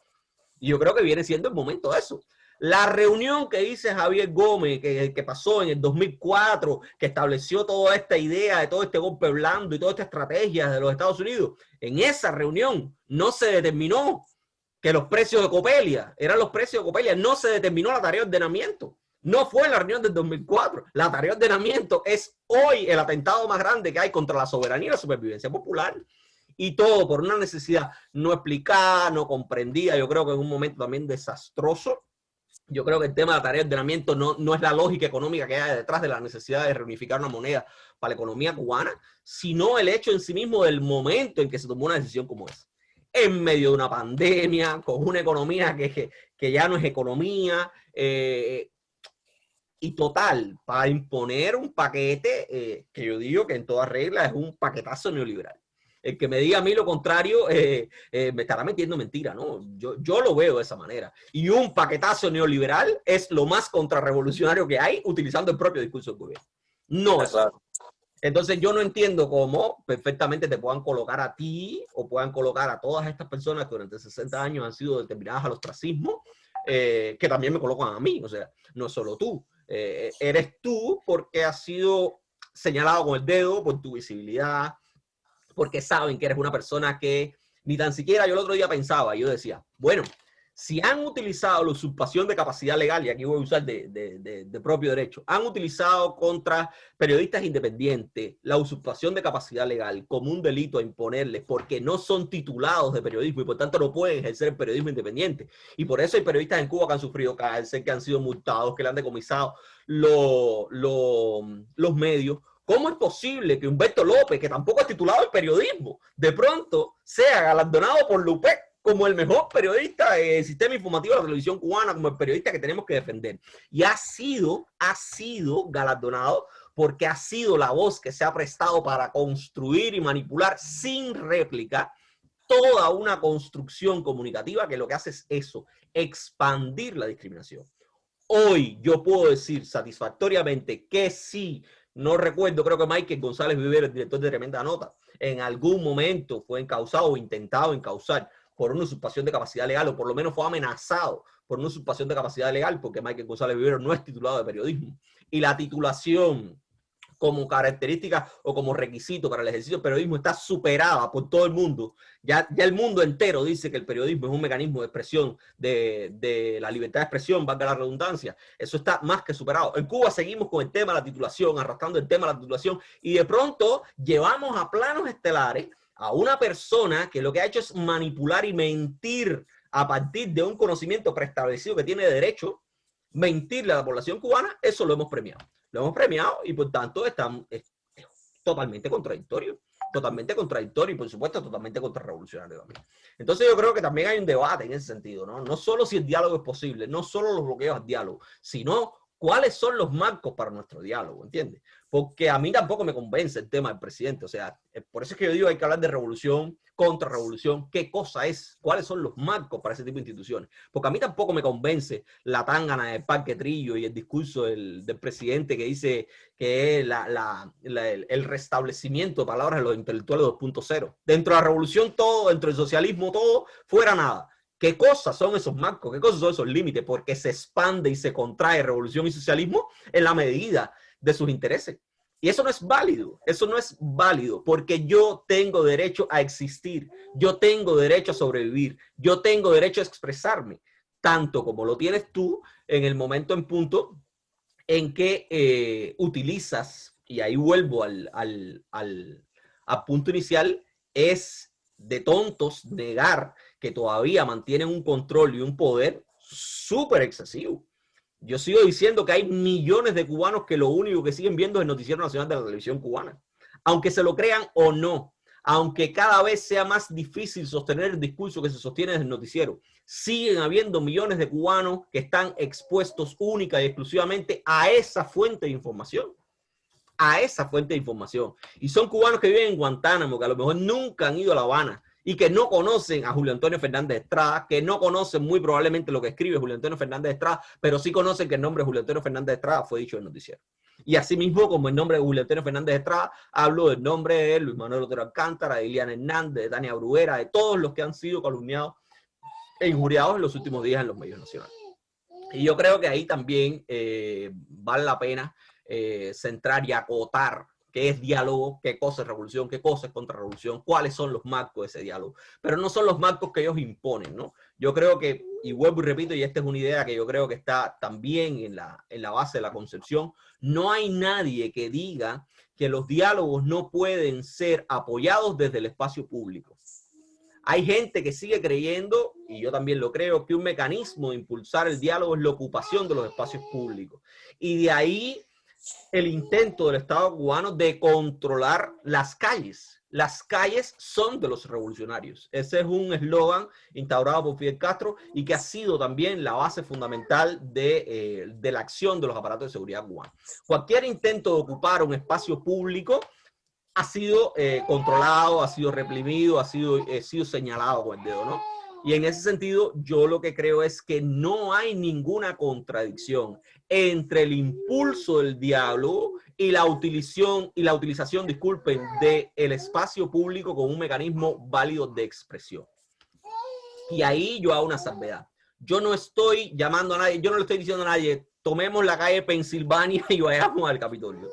Y yo creo que viene siendo el momento de eso. La reunión que dice Javier Gómez, que, que, pasó en el 2004, que estableció toda esta idea de todo este golpe blando y toda esta estrategia de los Estados Unidos, en esa reunión no se determinó que los precios de Copelia eran los precios de Copelia. No se determinó la tarea de ordenamiento. No fue en la reunión del 2004. La tarea de ordenamiento es hoy el atentado más grande que hay contra la soberanía y la supervivencia popular. Y todo por una necesidad no explicada, no comprendida. Yo creo que en un momento también desastroso. Yo creo que el tema de la tarea de ordenamiento no, no es la lógica económica que hay detrás de la necesidad de reunificar una moneda para la economía cubana, sino el hecho en sí mismo del momento en que se tomó una decisión como esa en medio de una pandemia, con una economía que, que ya no es economía, eh, y total, para imponer un paquete eh, que yo digo que en toda regla es un paquetazo neoliberal. El que me diga a mí lo contrario eh, me estará metiendo mentira, ¿no? Yo, yo lo veo de esa manera. Y un paquetazo neoliberal es lo más contrarrevolucionario que hay utilizando el propio discurso del gobierno. No es, entonces yo no entiendo cómo perfectamente te puedan colocar a ti o puedan colocar a todas estas personas que durante 60 años han sido determinadas al ostracismo, eh, que también me colocan a mí, o sea, no solo tú. Eh, eres tú porque has sido señalado con el dedo por tu visibilidad, porque saben que eres una persona que ni tan siquiera yo el otro día pensaba, yo decía, bueno, si han utilizado la usurpación de capacidad legal, y aquí voy a usar de, propio derecho, han utilizado contra periodistas independientes la usurpación de capacidad legal como un delito a imponerles porque no son titulados de periodismo y por tanto no pueden ejercer el periodismo independiente. Y por eso hay periodistas en Cuba que han sufrido cárcel, que han sido multados, que le han decomisado los medios. ¿Cómo es posible que Humberto López, que tampoco es titulado en periodismo, de pronto sea galardonado por Lupec como el mejor periodista del sistema informativo de la televisión cubana, como el periodista que tenemos que defender. Y ha sido, ha sido galardonado porque ha sido la voz que se ha prestado para construir y manipular sin réplica toda una construcción comunicativa que lo que hace es eso, expandir la discriminación. Hoy yo puedo decir satisfactoriamente que sí, no recuerdo, creo que Michael González Vivero, el director de Tremenda Nota, en algún momento fue encausado o intentado encausar por una usurpación de capacidad legal, o por lo menos fue amenazado por una usurpación de capacidad legal, porque Michael González Vivero no es titulado de periodismo. Y la titulación como característica o como requisito para el ejercicio del periodismo está superada por todo el mundo. Ya, ya el mundo entero dice que el periodismo es un mecanismo de expresión de, de, la libertad de expresión, valga la redundancia. Eso está más que superado. En Cuba seguimos con el tema de la titulación, arrastrando el tema de la titulación, y de pronto llevamos a planos estelares a una persona que lo que ha hecho es manipular y mentir a partir de un conocimiento preestablecido que tiene derecho, mentirle a la población cubana, eso lo hemos premiado. Lo hemos premiado y por tanto está, es, totalmente contradictorio. Totalmente contradictorio y por supuesto totalmente contrarrevolucionario también. Entonces yo creo que también hay un debate en ese sentido, ¿no? No solo si el diálogo es posible, no solo los bloqueos al diálogo, sino cuáles son los marcos para nuestro diálogo, ¿entiendes? Porque a mí tampoco me convence el tema del presidente, o sea, eh, por eso es que yo digo hay que hablar de revolución, contrarrevolución, qué cosa es, cuáles son los marcos para ese tipo de instituciones. Porque a mí tampoco me convence la tangana del Parque Trillo y el discurso del, presidente que dice que es el restablecimiento de palabras de los intelectuales 2.0. Dentro de la revolución todo, dentro del socialismo todo, fuera nada. ¿Qué cosas son esos marcos? ¿Qué cosas son esos límites? Porque se expande y se contrae revolución y socialismo en la medida de sus intereses. Y eso no es válido, eso no es válido, porque yo tengo derecho a existir, yo tengo derecho a sobrevivir, yo tengo derecho a expresarme, tanto como lo tienes tú en el momento en punto en que eh, utilizas, y ahí vuelvo al, al, al punto inicial, es de tontos negar que todavía mantienen un control y un poder súper excesivo. Yo sigo diciendo que hay millones de cubanos que lo único que siguen viendo es el noticiero nacional de la televisión cubana. Aunque se lo crean o no, aunque cada vez sea más difícil sostener el discurso que se sostiene desde el noticiero, siguen habiendo millones de cubanos que están expuestos única y exclusivamente a esa fuente de información. A esa fuente de información. Y son cubanos que viven en Guantánamo, que a lo mejor nunca han ido a La Habana, y que no conocen a Julio Antonio Fernández Estrada, que no conocen muy probablemente lo que escribe Julio Antonio Fernández Estrada, pero sí conocen que el nombre de Julio Antonio Fernández Estrada fue dicho en el noticiero. Y asimismo, como el nombre de Julio Antonio Fernández Estrada, hablo del nombre de Luis Manuel Otero Alcántara, de Iliana Hernández, de Tania Bruguera, de todos los que han sido calumniados e injuriados en los últimos días en los medios nacionales. Y yo creo que ahí también eh, vale la pena eh, centrar y acotar qué es diálogo, qué cosa es revolución, qué cosa es contrarrevolución, cuáles son los marcos de ese diálogo. Pero no son los marcos que ellos imponen, ¿no? Yo creo que, y vuelvo y repito, y esta es una idea que yo creo que está también en la, en la base de la concepción, no hay nadie que diga que los diálogos no pueden ser apoyados desde el espacio público. Hay gente que sigue creyendo, y yo también lo creo, que un mecanismo de impulsar el diálogo es la ocupación de los espacios públicos. Y de ahí el intento del Estado cubano de controlar las calles. Las calles son de los revolucionarios. Ese es un eslogan instaurado por Fidel Castro y que ha sido también la base fundamental de, eh, la acción de los aparatos de seguridad cubanos. Cualquier intento de ocupar un espacio público ha sido eh, controlado, ha sido reprimido, ha sido, ha sido señalado con el dedo, ¿no? Y en ese sentido, yo lo que creo es que no hay ninguna contradicción entre el impulso del diálogo y la utilización, y la utilización disculpen, del el espacio público como un mecanismo válido de expresión. Y ahí yo hago una salvedad. Yo no estoy llamando a nadie, yo no le estoy diciendo a nadie, tomemos la calle Pensilvania y vayamos al Capitolio.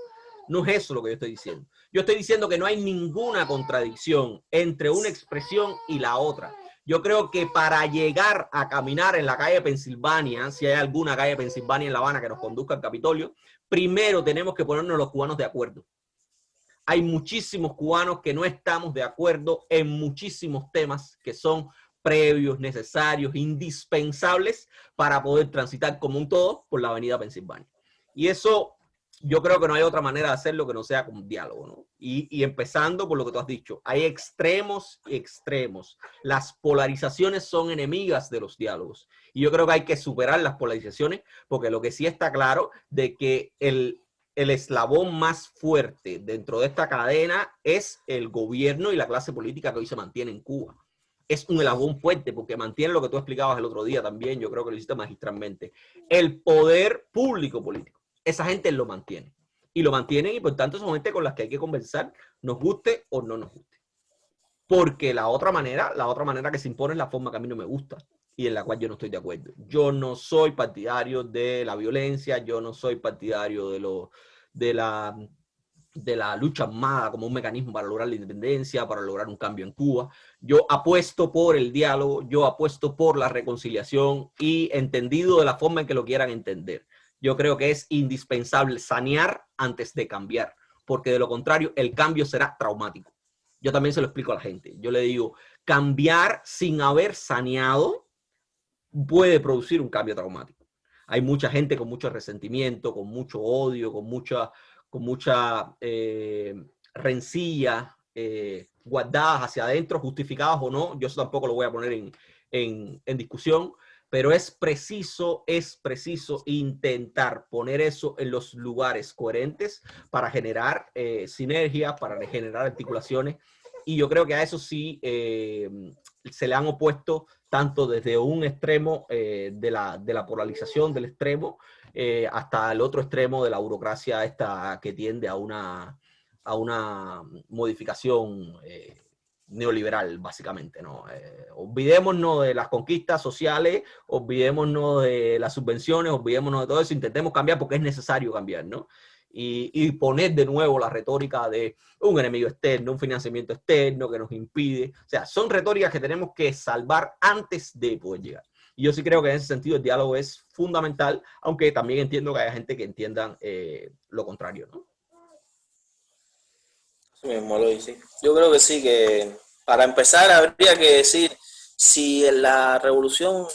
No es eso lo que yo estoy diciendo. Yo estoy diciendo que no hay ninguna contradicción entre una expresión y la otra. Yo creo que para llegar a caminar en la calle Pensilvania, si hay alguna calle Pensilvania en La Habana que nos conduzca al Capitolio, primero tenemos que ponernos los cubanos de acuerdo. Hay muchísimos cubanos que no estamos de acuerdo en muchísimos temas que son previos, necesarios, indispensables para poder transitar como un todo por la avenida Pensilvania. Y eso yo creo que no hay otra manera de hacerlo que no sea con diálogo, ¿no? Y, empezando por lo que tú has dicho, hay extremos y extremos. Las polarizaciones son enemigas de los diálogos. Y yo creo que hay que superar las polarizaciones, porque lo que sí está claro de que el, el eslabón más fuerte dentro de esta cadena es el gobierno y la clase política que hoy se mantiene en Cuba. Es un eslabón fuerte porque mantiene lo que tú explicabas el otro día también, yo creo que lo hiciste magistralmente. El poder público político esa gente lo mantiene. Y lo mantienen y por tanto son gente con las que hay que conversar, nos guste o no nos guste. Porque la otra manera, la otra manera que se impone es la forma que a mí no me gusta y en la cual yo no estoy de acuerdo. Yo no soy partidario de la violencia, yo no soy partidario de, lo, de, la, de la lucha armada como un mecanismo para lograr la independencia, para lograr un cambio en Cuba. Yo apuesto por el diálogo, yo apuesto por la reconciliación y entendido de la forma en que lo quieran entender yo creo que es indispensable sanear antes de cambiar, porque de lo contrario el cambio será traumático. Yo también se lo explico a la gente. Yo le digo, cambiar sin haber saneado puede producir un cambio traumático. Hay mucha gente con mucho resentimiento, con mucho odio, con mucha, con mucha eh, rencilla, eh, guardadas hacia adentro, justificadas o no. Yo eso tampoco lo voy a poner en, en, en discusión, pero es preciso, es preciso intentar poner eso en los lugares coherentes para generar eh, sinergia, para generar articulaciones. Y yo creo que a eso sí eh, se le han opuesto tanto desde un extremo eh, de, la, de, la, polarización del extremo hasta el otro extremo de la burocracia esta que tiende a una, a una modificación neoliberal, básicamente, ¿no? Eh, olvidémonos de las conquistas sociales, olvidémonos de las subvenciones, olvidémonos de todo eso, intentemos cambiar porque es necesario cambiar, ¿no? y, y, poner de nuevo la retórica de un enemigo externo, un financiamiento externo que nos impide. O sea, son retóricas que tenemos que salvar antes de poder llegar. Y yo sí creo que en ese sentido el diálogo es fundamental, aunque también entiendo que haya gente que entienda eh, lo contrario, ¿no? Yo creo que sí, que para empezar habría que decir si la revolución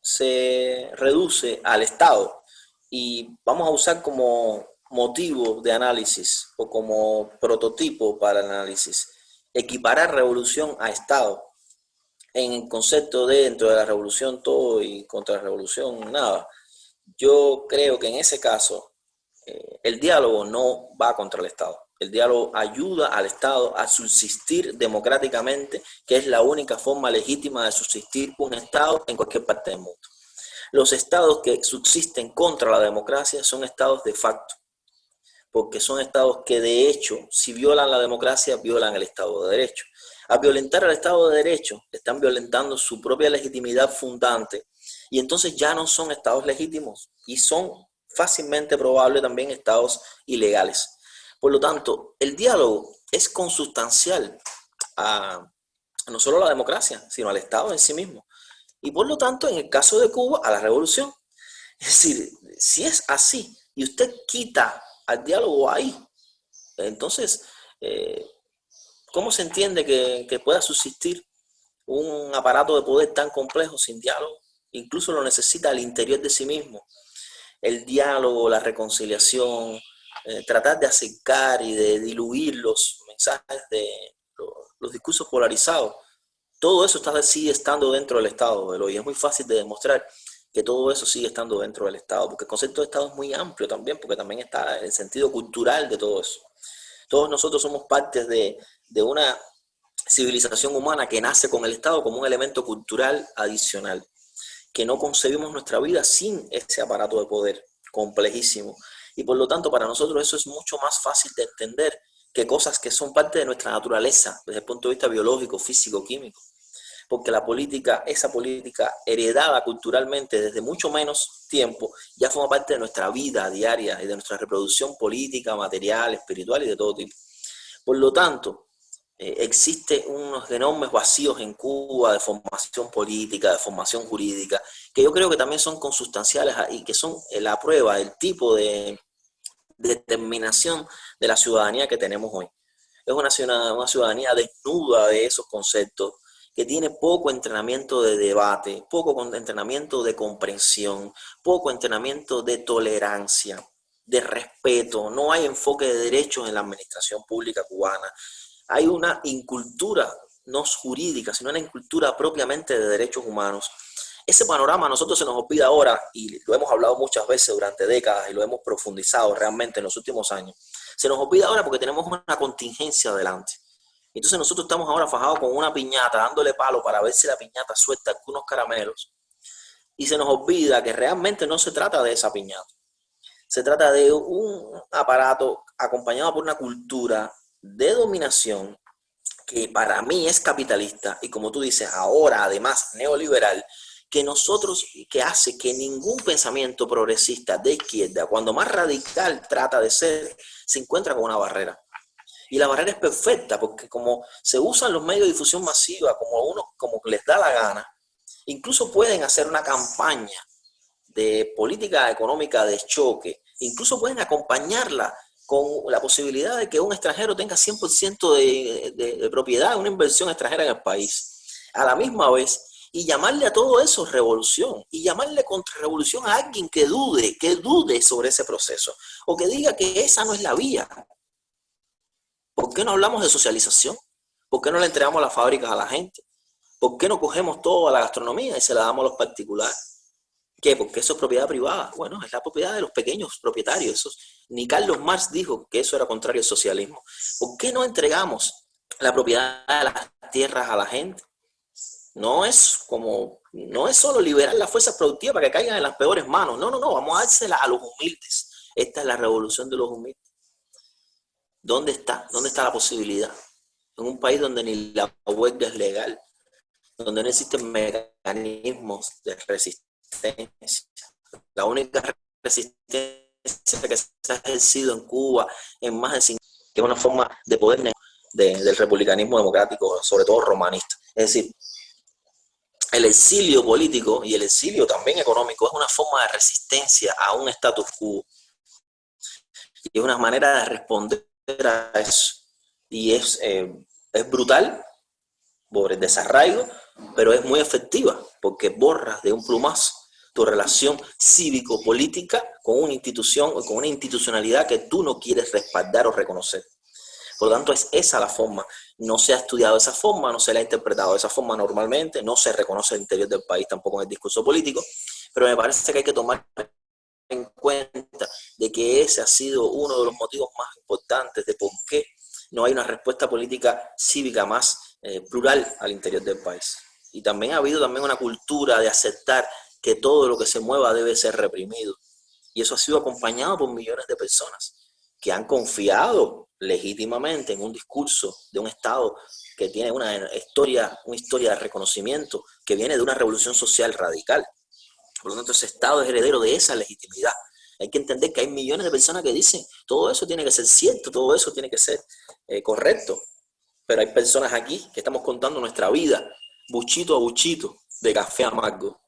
se reduce al Estado y vamos a usar como motivo de análisis o como prototipo para análisis, equiparar revolución a Estado en el concepto de dentro de la revolución todo y contra la revolución nada. Yo creo que en ese caso eh, el diálogo no va contra el Estado. El diálogo ayuda al Estado a subsistir democráticamente, que es la única forma legítima de subsistir un Estado en cualquier parte del mundo. Los estados que subsisten contra la democracia son estados de facto, porque son estados que de hecho, si violan la democracia, violan el Estado de Derecho. A violentar el Estado de Derecho, están violentando su propia legitimidad fundante y entonces ya no son estados legítimos y son fácilmente probables también estados ilegales. Por lo tanto, el diálogo es consustancial a, no solo a la democracia, sino al Estado en sí mismo. Y por lo tanto, en el caso de Cuba, a la revolución. Es decir, si es así y usted quita al diálogo ahí, entonces eh, ¿Cómo se entiende que, pueda subsistir un aparato de poder tan complejo sin diálogo? Incluso lo necesita al interior de sí mismo. El diálogo, la reconciliación, eh, tratar de acercar y de diluir los mensajes de los, discursos polarizados. Todo eso está, sigue estando dentro del Estado, y es muy fácil de demostrar que todo eso sigue estando dentro del Estado, porque el concepto de Estado es muy amplio también, porque también está el sentido cultural de todo eso. Todos nosotros somos partes de, de una civilización humana que nace con el Estado como un elemento cultural adicional, que no concebimos nuestra vida sin ese aparato de poder complejísimo. Y por lo tanto, para nosotros eso es mucho más fácil de entender que cosas que son parte de nuestra naturaleza, desde el punto de vista biológico, físico, químico. Porque la política, esa política heredada culturalmente desde mucho menos tiempo, ya forma parte de nuestra vida diaria y de nuestra reproducción política, material, espiritual y de todo tipo. Por lo tanto, eh, existe unos enormes vacíos en Cuba de formación política, de formación jurídica, que yo creo que también son consustanciales y que son eh, la prueba del tipo de, determinación de la ciudadanía que tenemos hoy. Es una ciudadanía, una ciudadanía desnuda de esos conceptos, que tiene poco entrenamiento de debate, poco entrenamiento de comprensión, poco entrenamiento de tolerancia, de respeto, no hay enfoque de derechos en la administración pública cubana, hay una incultura no jurídica, sino una incultura propiamente de derechos humanos. Ese panorama a nosotros se nos olvida ahora, y lo hemos hablado muchas veces durante décadas y lo hemos profundizado realmente en los últimos años. Se nos olvida ahora porque tenemos una contingencia adelante. Entonces nosotros estamos ahora fajados con una piñata, dándole palo para ver si la piñata suelta algunos caramelos. Y se nos olvida que realmente no se trata de esa piñata. Se trata de un aparato acompañado por una cultura de dominación que para mí es capitalista y como tú dices, ahora además neoliberal, que nosotros, que hace que ningún pensamiento progresista de izquierda, cuando más radical trata de ser, se encuentra con una barrera. Y la barrera es perfecta, porque como se usan los medios de difusión masiva como uno, como les da la gana, incluso pueden hacer una campaña de política económica de choque, incluso pueden acompañarla con la posibilidad de que un extranjero tenga 100% de, de, de propiedad, una inversión extranjera en el país. A la misma vez, y llamarle a todo eso revolución, y llamarle contra revolución a alguien que dude, que dude sobre ese proceso, o que diga que esa no es la vía. ¿Por qué no hablamos de socialización? ¿Por qué no le entregamos las fábricas a la gente? ¿Por qué no cogemos todo a la gastronomía y se la damos a los particulares? ¿Qué? Porque eso es propiedad privada. Bueno, es la propiedad de los pequeños propietarios. Esos, ni Carlos Marx dijo que eso era contrario al socialismo. ¿Por qué no entregamos la propiedad de las tierras a la gente? No es como, no es solo liberar las fuerzas productivas para que caigan en las peores manos. No, no, no, vamos a dársela a los humildes. Esta es la revolución de los humildes. ¿Dónde está? ¿Dónde está la posibilidad? En un país donde ni la huelga es legal, donde no existen mecanismos de resistencia. La única resistencia que se ha ejercido en Cuba en más de 50 que es una forma de poder del republicanismo democrático, sobre todo romanista. Es decir, el exilio político y el exilio también económico es una forma de resistencia a un status quo. Y es una manera de responder a eso. Y es, eh, es brutal por el desarraigo, pero es muy efectiva porque borras de un plumazo tu relación cívico-política con una institución o con una institucionalidad que tú no quieres respaldar o reconocer. Por lo tanto, es esa la forma. No se ha estudiado de esa forma, no se la ha interpretado de esa forma normalmente, no se reconoce el interior del país tampoco en el discurso político, pero me parece que hay que tomar en cuenta de que ese ha sido uno de los motivos más importantes de por qué no hay una respuesta política cívica más eh, plural al interior del país. Y también ha habido también una cultura de aceptar que todo lo que se mueva debe ser reprimido. Y eso ha sido acompañado por millones de personas que han confiado legítimamente en un discurso de un Estado que tiene una historia, una historia de reconocimiento que viene de una revolución social radical. Por lo tanto, ese Estado es heredero de esa legitimidad. Hay que entender que hay millones de personas que dicen, todo eso tiene que ser cierto, todo eso tiene que ser eh, correcto. Pero hay personas aquí que estamos contando nuestra vida, buchito a buchito, de café amargo.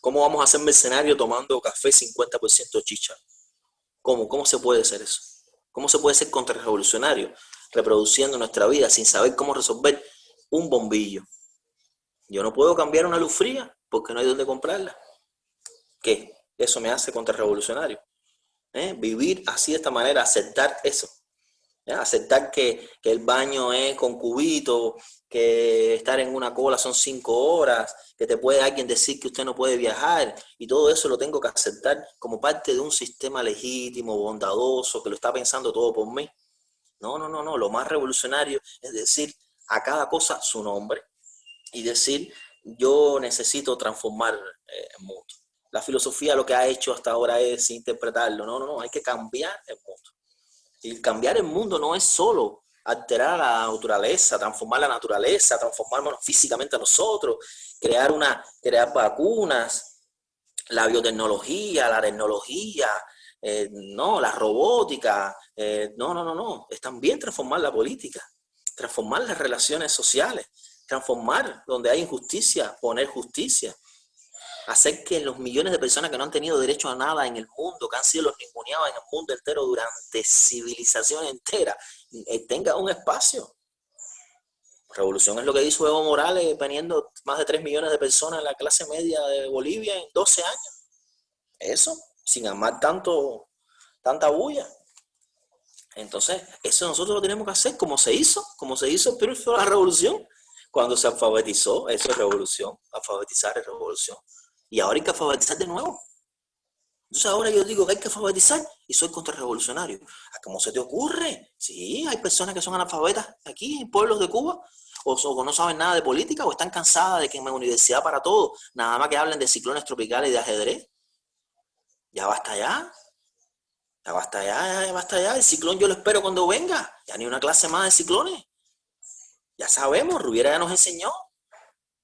¿Cómo vamos a hacer mercenario tomando café 50% chicha? ¿Cómo? ¿Cómo se puede hacer eso? ¿Cómo se puede ser contrarrevolucionario reproduciendo nuestra vida sin saber cómo resolver un bombillo? Yo no puedo cambiar una luz fría porque no hay dónde comprarla. ¿Qué? Eso me hace contrarrevolucionario. ¿Eh? Vivir así de esta manera, aceptar eso. Aceptar que, que, el baño es con cubito, que estar en una cola son cinco horas, que te puede alguien decir que usted no puede viajar, y todo eso lo tengo que aceptar como parte de un sistema legítimo, bondadoso, que lo está pensando todo por mí. No, no, no, no. Lo más revolucionario es decir a cada cosa su nombre y decir, yo necesito transformar eh, el mundo. La filosofía lo que ha hecho hasta ahora es interpretarlo. No, no, no, hay que cambiar el mundo. Y cambiar el mundo no es solo alterar la naturaleza, transformar la naturaleza, transformarnos físicamente a nosotros, crear, una, crear vacunas, la biotecnología, la tecnología, eh, no, la robótica, eh, no, no, no, no, es también transformar la política, transformar las relaciones sociales, transformar donde hay injusticia, poner justicia, hacer que los millones de personas que no han tenido derecho a nada en el mundo, que han sido los ninguneados en el mundo entero durante civilización entera, tenga un espacio. Revolución es lo que hizo Evo Morales, teniendo más de 3 millones de personas en la clase media de Bolivia en 12 años. Eso, sin amar tanto, tanta bulla. Entonces, eso nosotros lo tenemos que hacer como se hizo, como se hizo pero fue la revolución. Cuando se alfabetizó, eso es revolución. Alfabetizar es revolución. Y ahora hay que alfabetizar de nuevo. Entonces ahora yo digo que hay que alfabetizar y soy contrarrevolucionario. ¿Cómo se te ocurre? Sí, hay personas que son analfabetas aquí en pueblos de Cuba o, no saben nada de política o están cansadas de que en la universidad para todo, nada más que hablen de ciclones tropicales y de ajedrez. Ya basta ya. Ya basta ya, ya basta ya. El ciclón yo lo espero cuando venga. Ya ni una clase más de ciclones. Ya sabemos, Rubiera ya nos enseñó.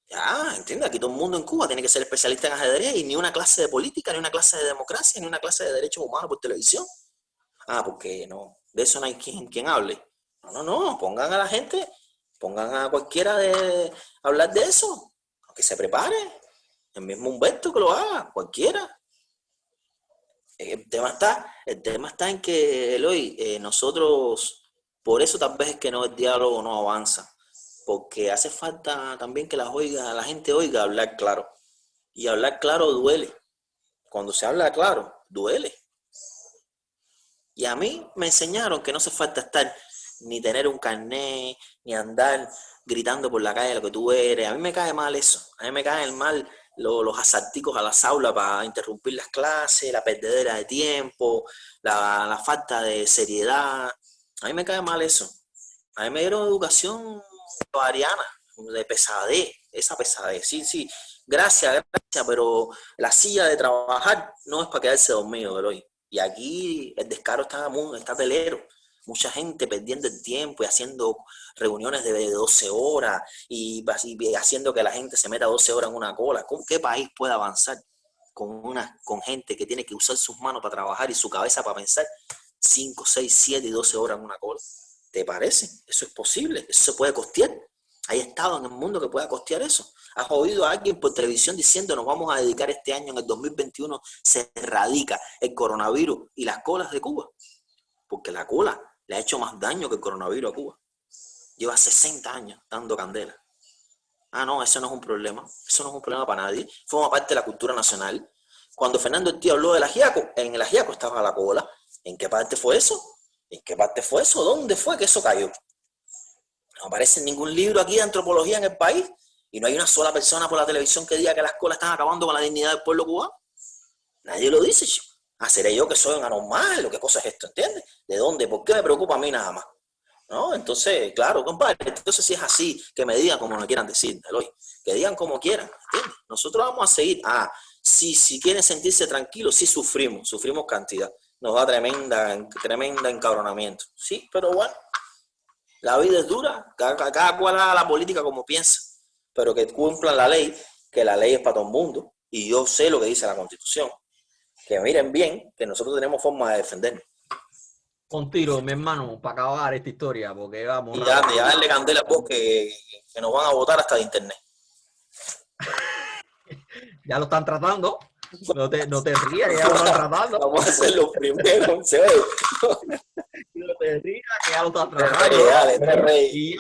Ya, entiende, aquí todo el mundo en Cuba tiene que ser especialista en ajedrez y ni una clase de política, ni una clase de democracia, ni una clase de derechos humanos por televisión. Ah, porque no, de eso no hay quien, quien hable. No, no, no, pongan a la gente, pongan a cualquiera de hablar de eso, que se prepare. El mismo Humberto que lo haga, cualquiera. El tema está, el tema está en que, Eloy, eh, nosotros, por eso tal vez es que no, el diálogo no avanza porque hace falta también que la, oiga, la gente oiga hablar claro. Y hablar claro duele. Cuando se habla claro, duele. Y a mí me enseñaron que no hace falta estar ni tener un carnet, ni andar gritando por la calle lo que tú eres. A mí me cae mal eso. A mí me caen mal los, asalticos a las aulas para interrumpir las clases, la perdedera de tiempo, la, la falta de seriedad. A mí me cae mal eso. A mí me dieron educación Ariana, de pesadez, esa pesadez, sí, sí, gracias, gracias, pero la silla de trabajar no es para quedarse dormido, hoy. Y aquí el descaro está, muy, está telero. Mucha gente perdiendo el tiempo y haciendo reuniones de 12 horas y, haciendo que la gente se meta 12 horas en una cola. ¿Con qué país puede avanzar? con, una, con gente que tiene que usar sus manos para trabajar y su cabeza para pensar 5, 6, 7 y 12 horas en una cola. ¿Te parece? Eso es posible, eso se puede costear. Hay estado en el mundo que pueda costear eso. ¿Has oído a alguien por televisión diciendo nos vamos a dedicar este año, en el 2021, se erradica el coronavirus y las colas de Cuba? Porque la cola le ha hecho más daño que el coronavirus a Cuba. Lleva 60 años dando candela. Ah, no, eso no es un problema. Eso no es un problema para nadie. Forma parte de la cultura nacional. Cuando Fernando el tío habló del ajiaco, en el ajiaco estaba la cola. ¿En qué parte fue eso? ¿En qué parte fue eso? ¿Dónde fue que eso cayó? No aparece ningún libro aquí de antropología en el país y no hay una sola persona por la televisión que diga que las colas están acabando con la dignidad del pueblo cubano. Nadie lo dice, chico. Ah, seré yo que soy un anormal o qué cosa es esto, ¿entiendes? ¿De dónde? ¿Por qué me preocupa a mí nada más? ¿No? Entonces, claro, compadre, entonces si es así, que me digan como me quieran decir, Eloy, que digan como quieran. Nosotros vamos a seguir, ah, si, si quieren sentirse tranquilos, sí sufrimos, sufrimos cantidad, nos da tremenda, tremenda encabronamiento, sí, pero bueno, la vida es dura, cada, cada cual haga la política como piensa, pero que cumplan la ley, que la ley es para todo el mundo, y yo sé lo que dice la Constitución, que miren bien que nosotros tenemos forma de defendernos. Con tiro, mi hermano, para acabar esta historia, porque vamos. Y ya, ya darle candela a vos que, que nos van a votar hasta de internet. ya lo están tratando. No te, no te rías, ya lo estás tratando. Vamos a hacerlo primero, se ve. No te rías, que ya lo estás tratando. Dale, dale, rey.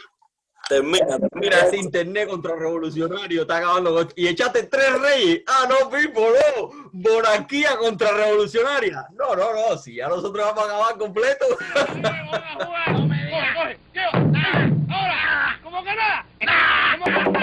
Termina, termina. ese internet contrarrevolucionario, está acabando. Y echaste tres reyes. Ah, no, Pipo, no. Monarquía contrarrevolucionaria. No, no, no. Si ya nosotros vamos a acabar completo. ¡Ahora! ¿Cómo que nada? ¿Cómo que nada?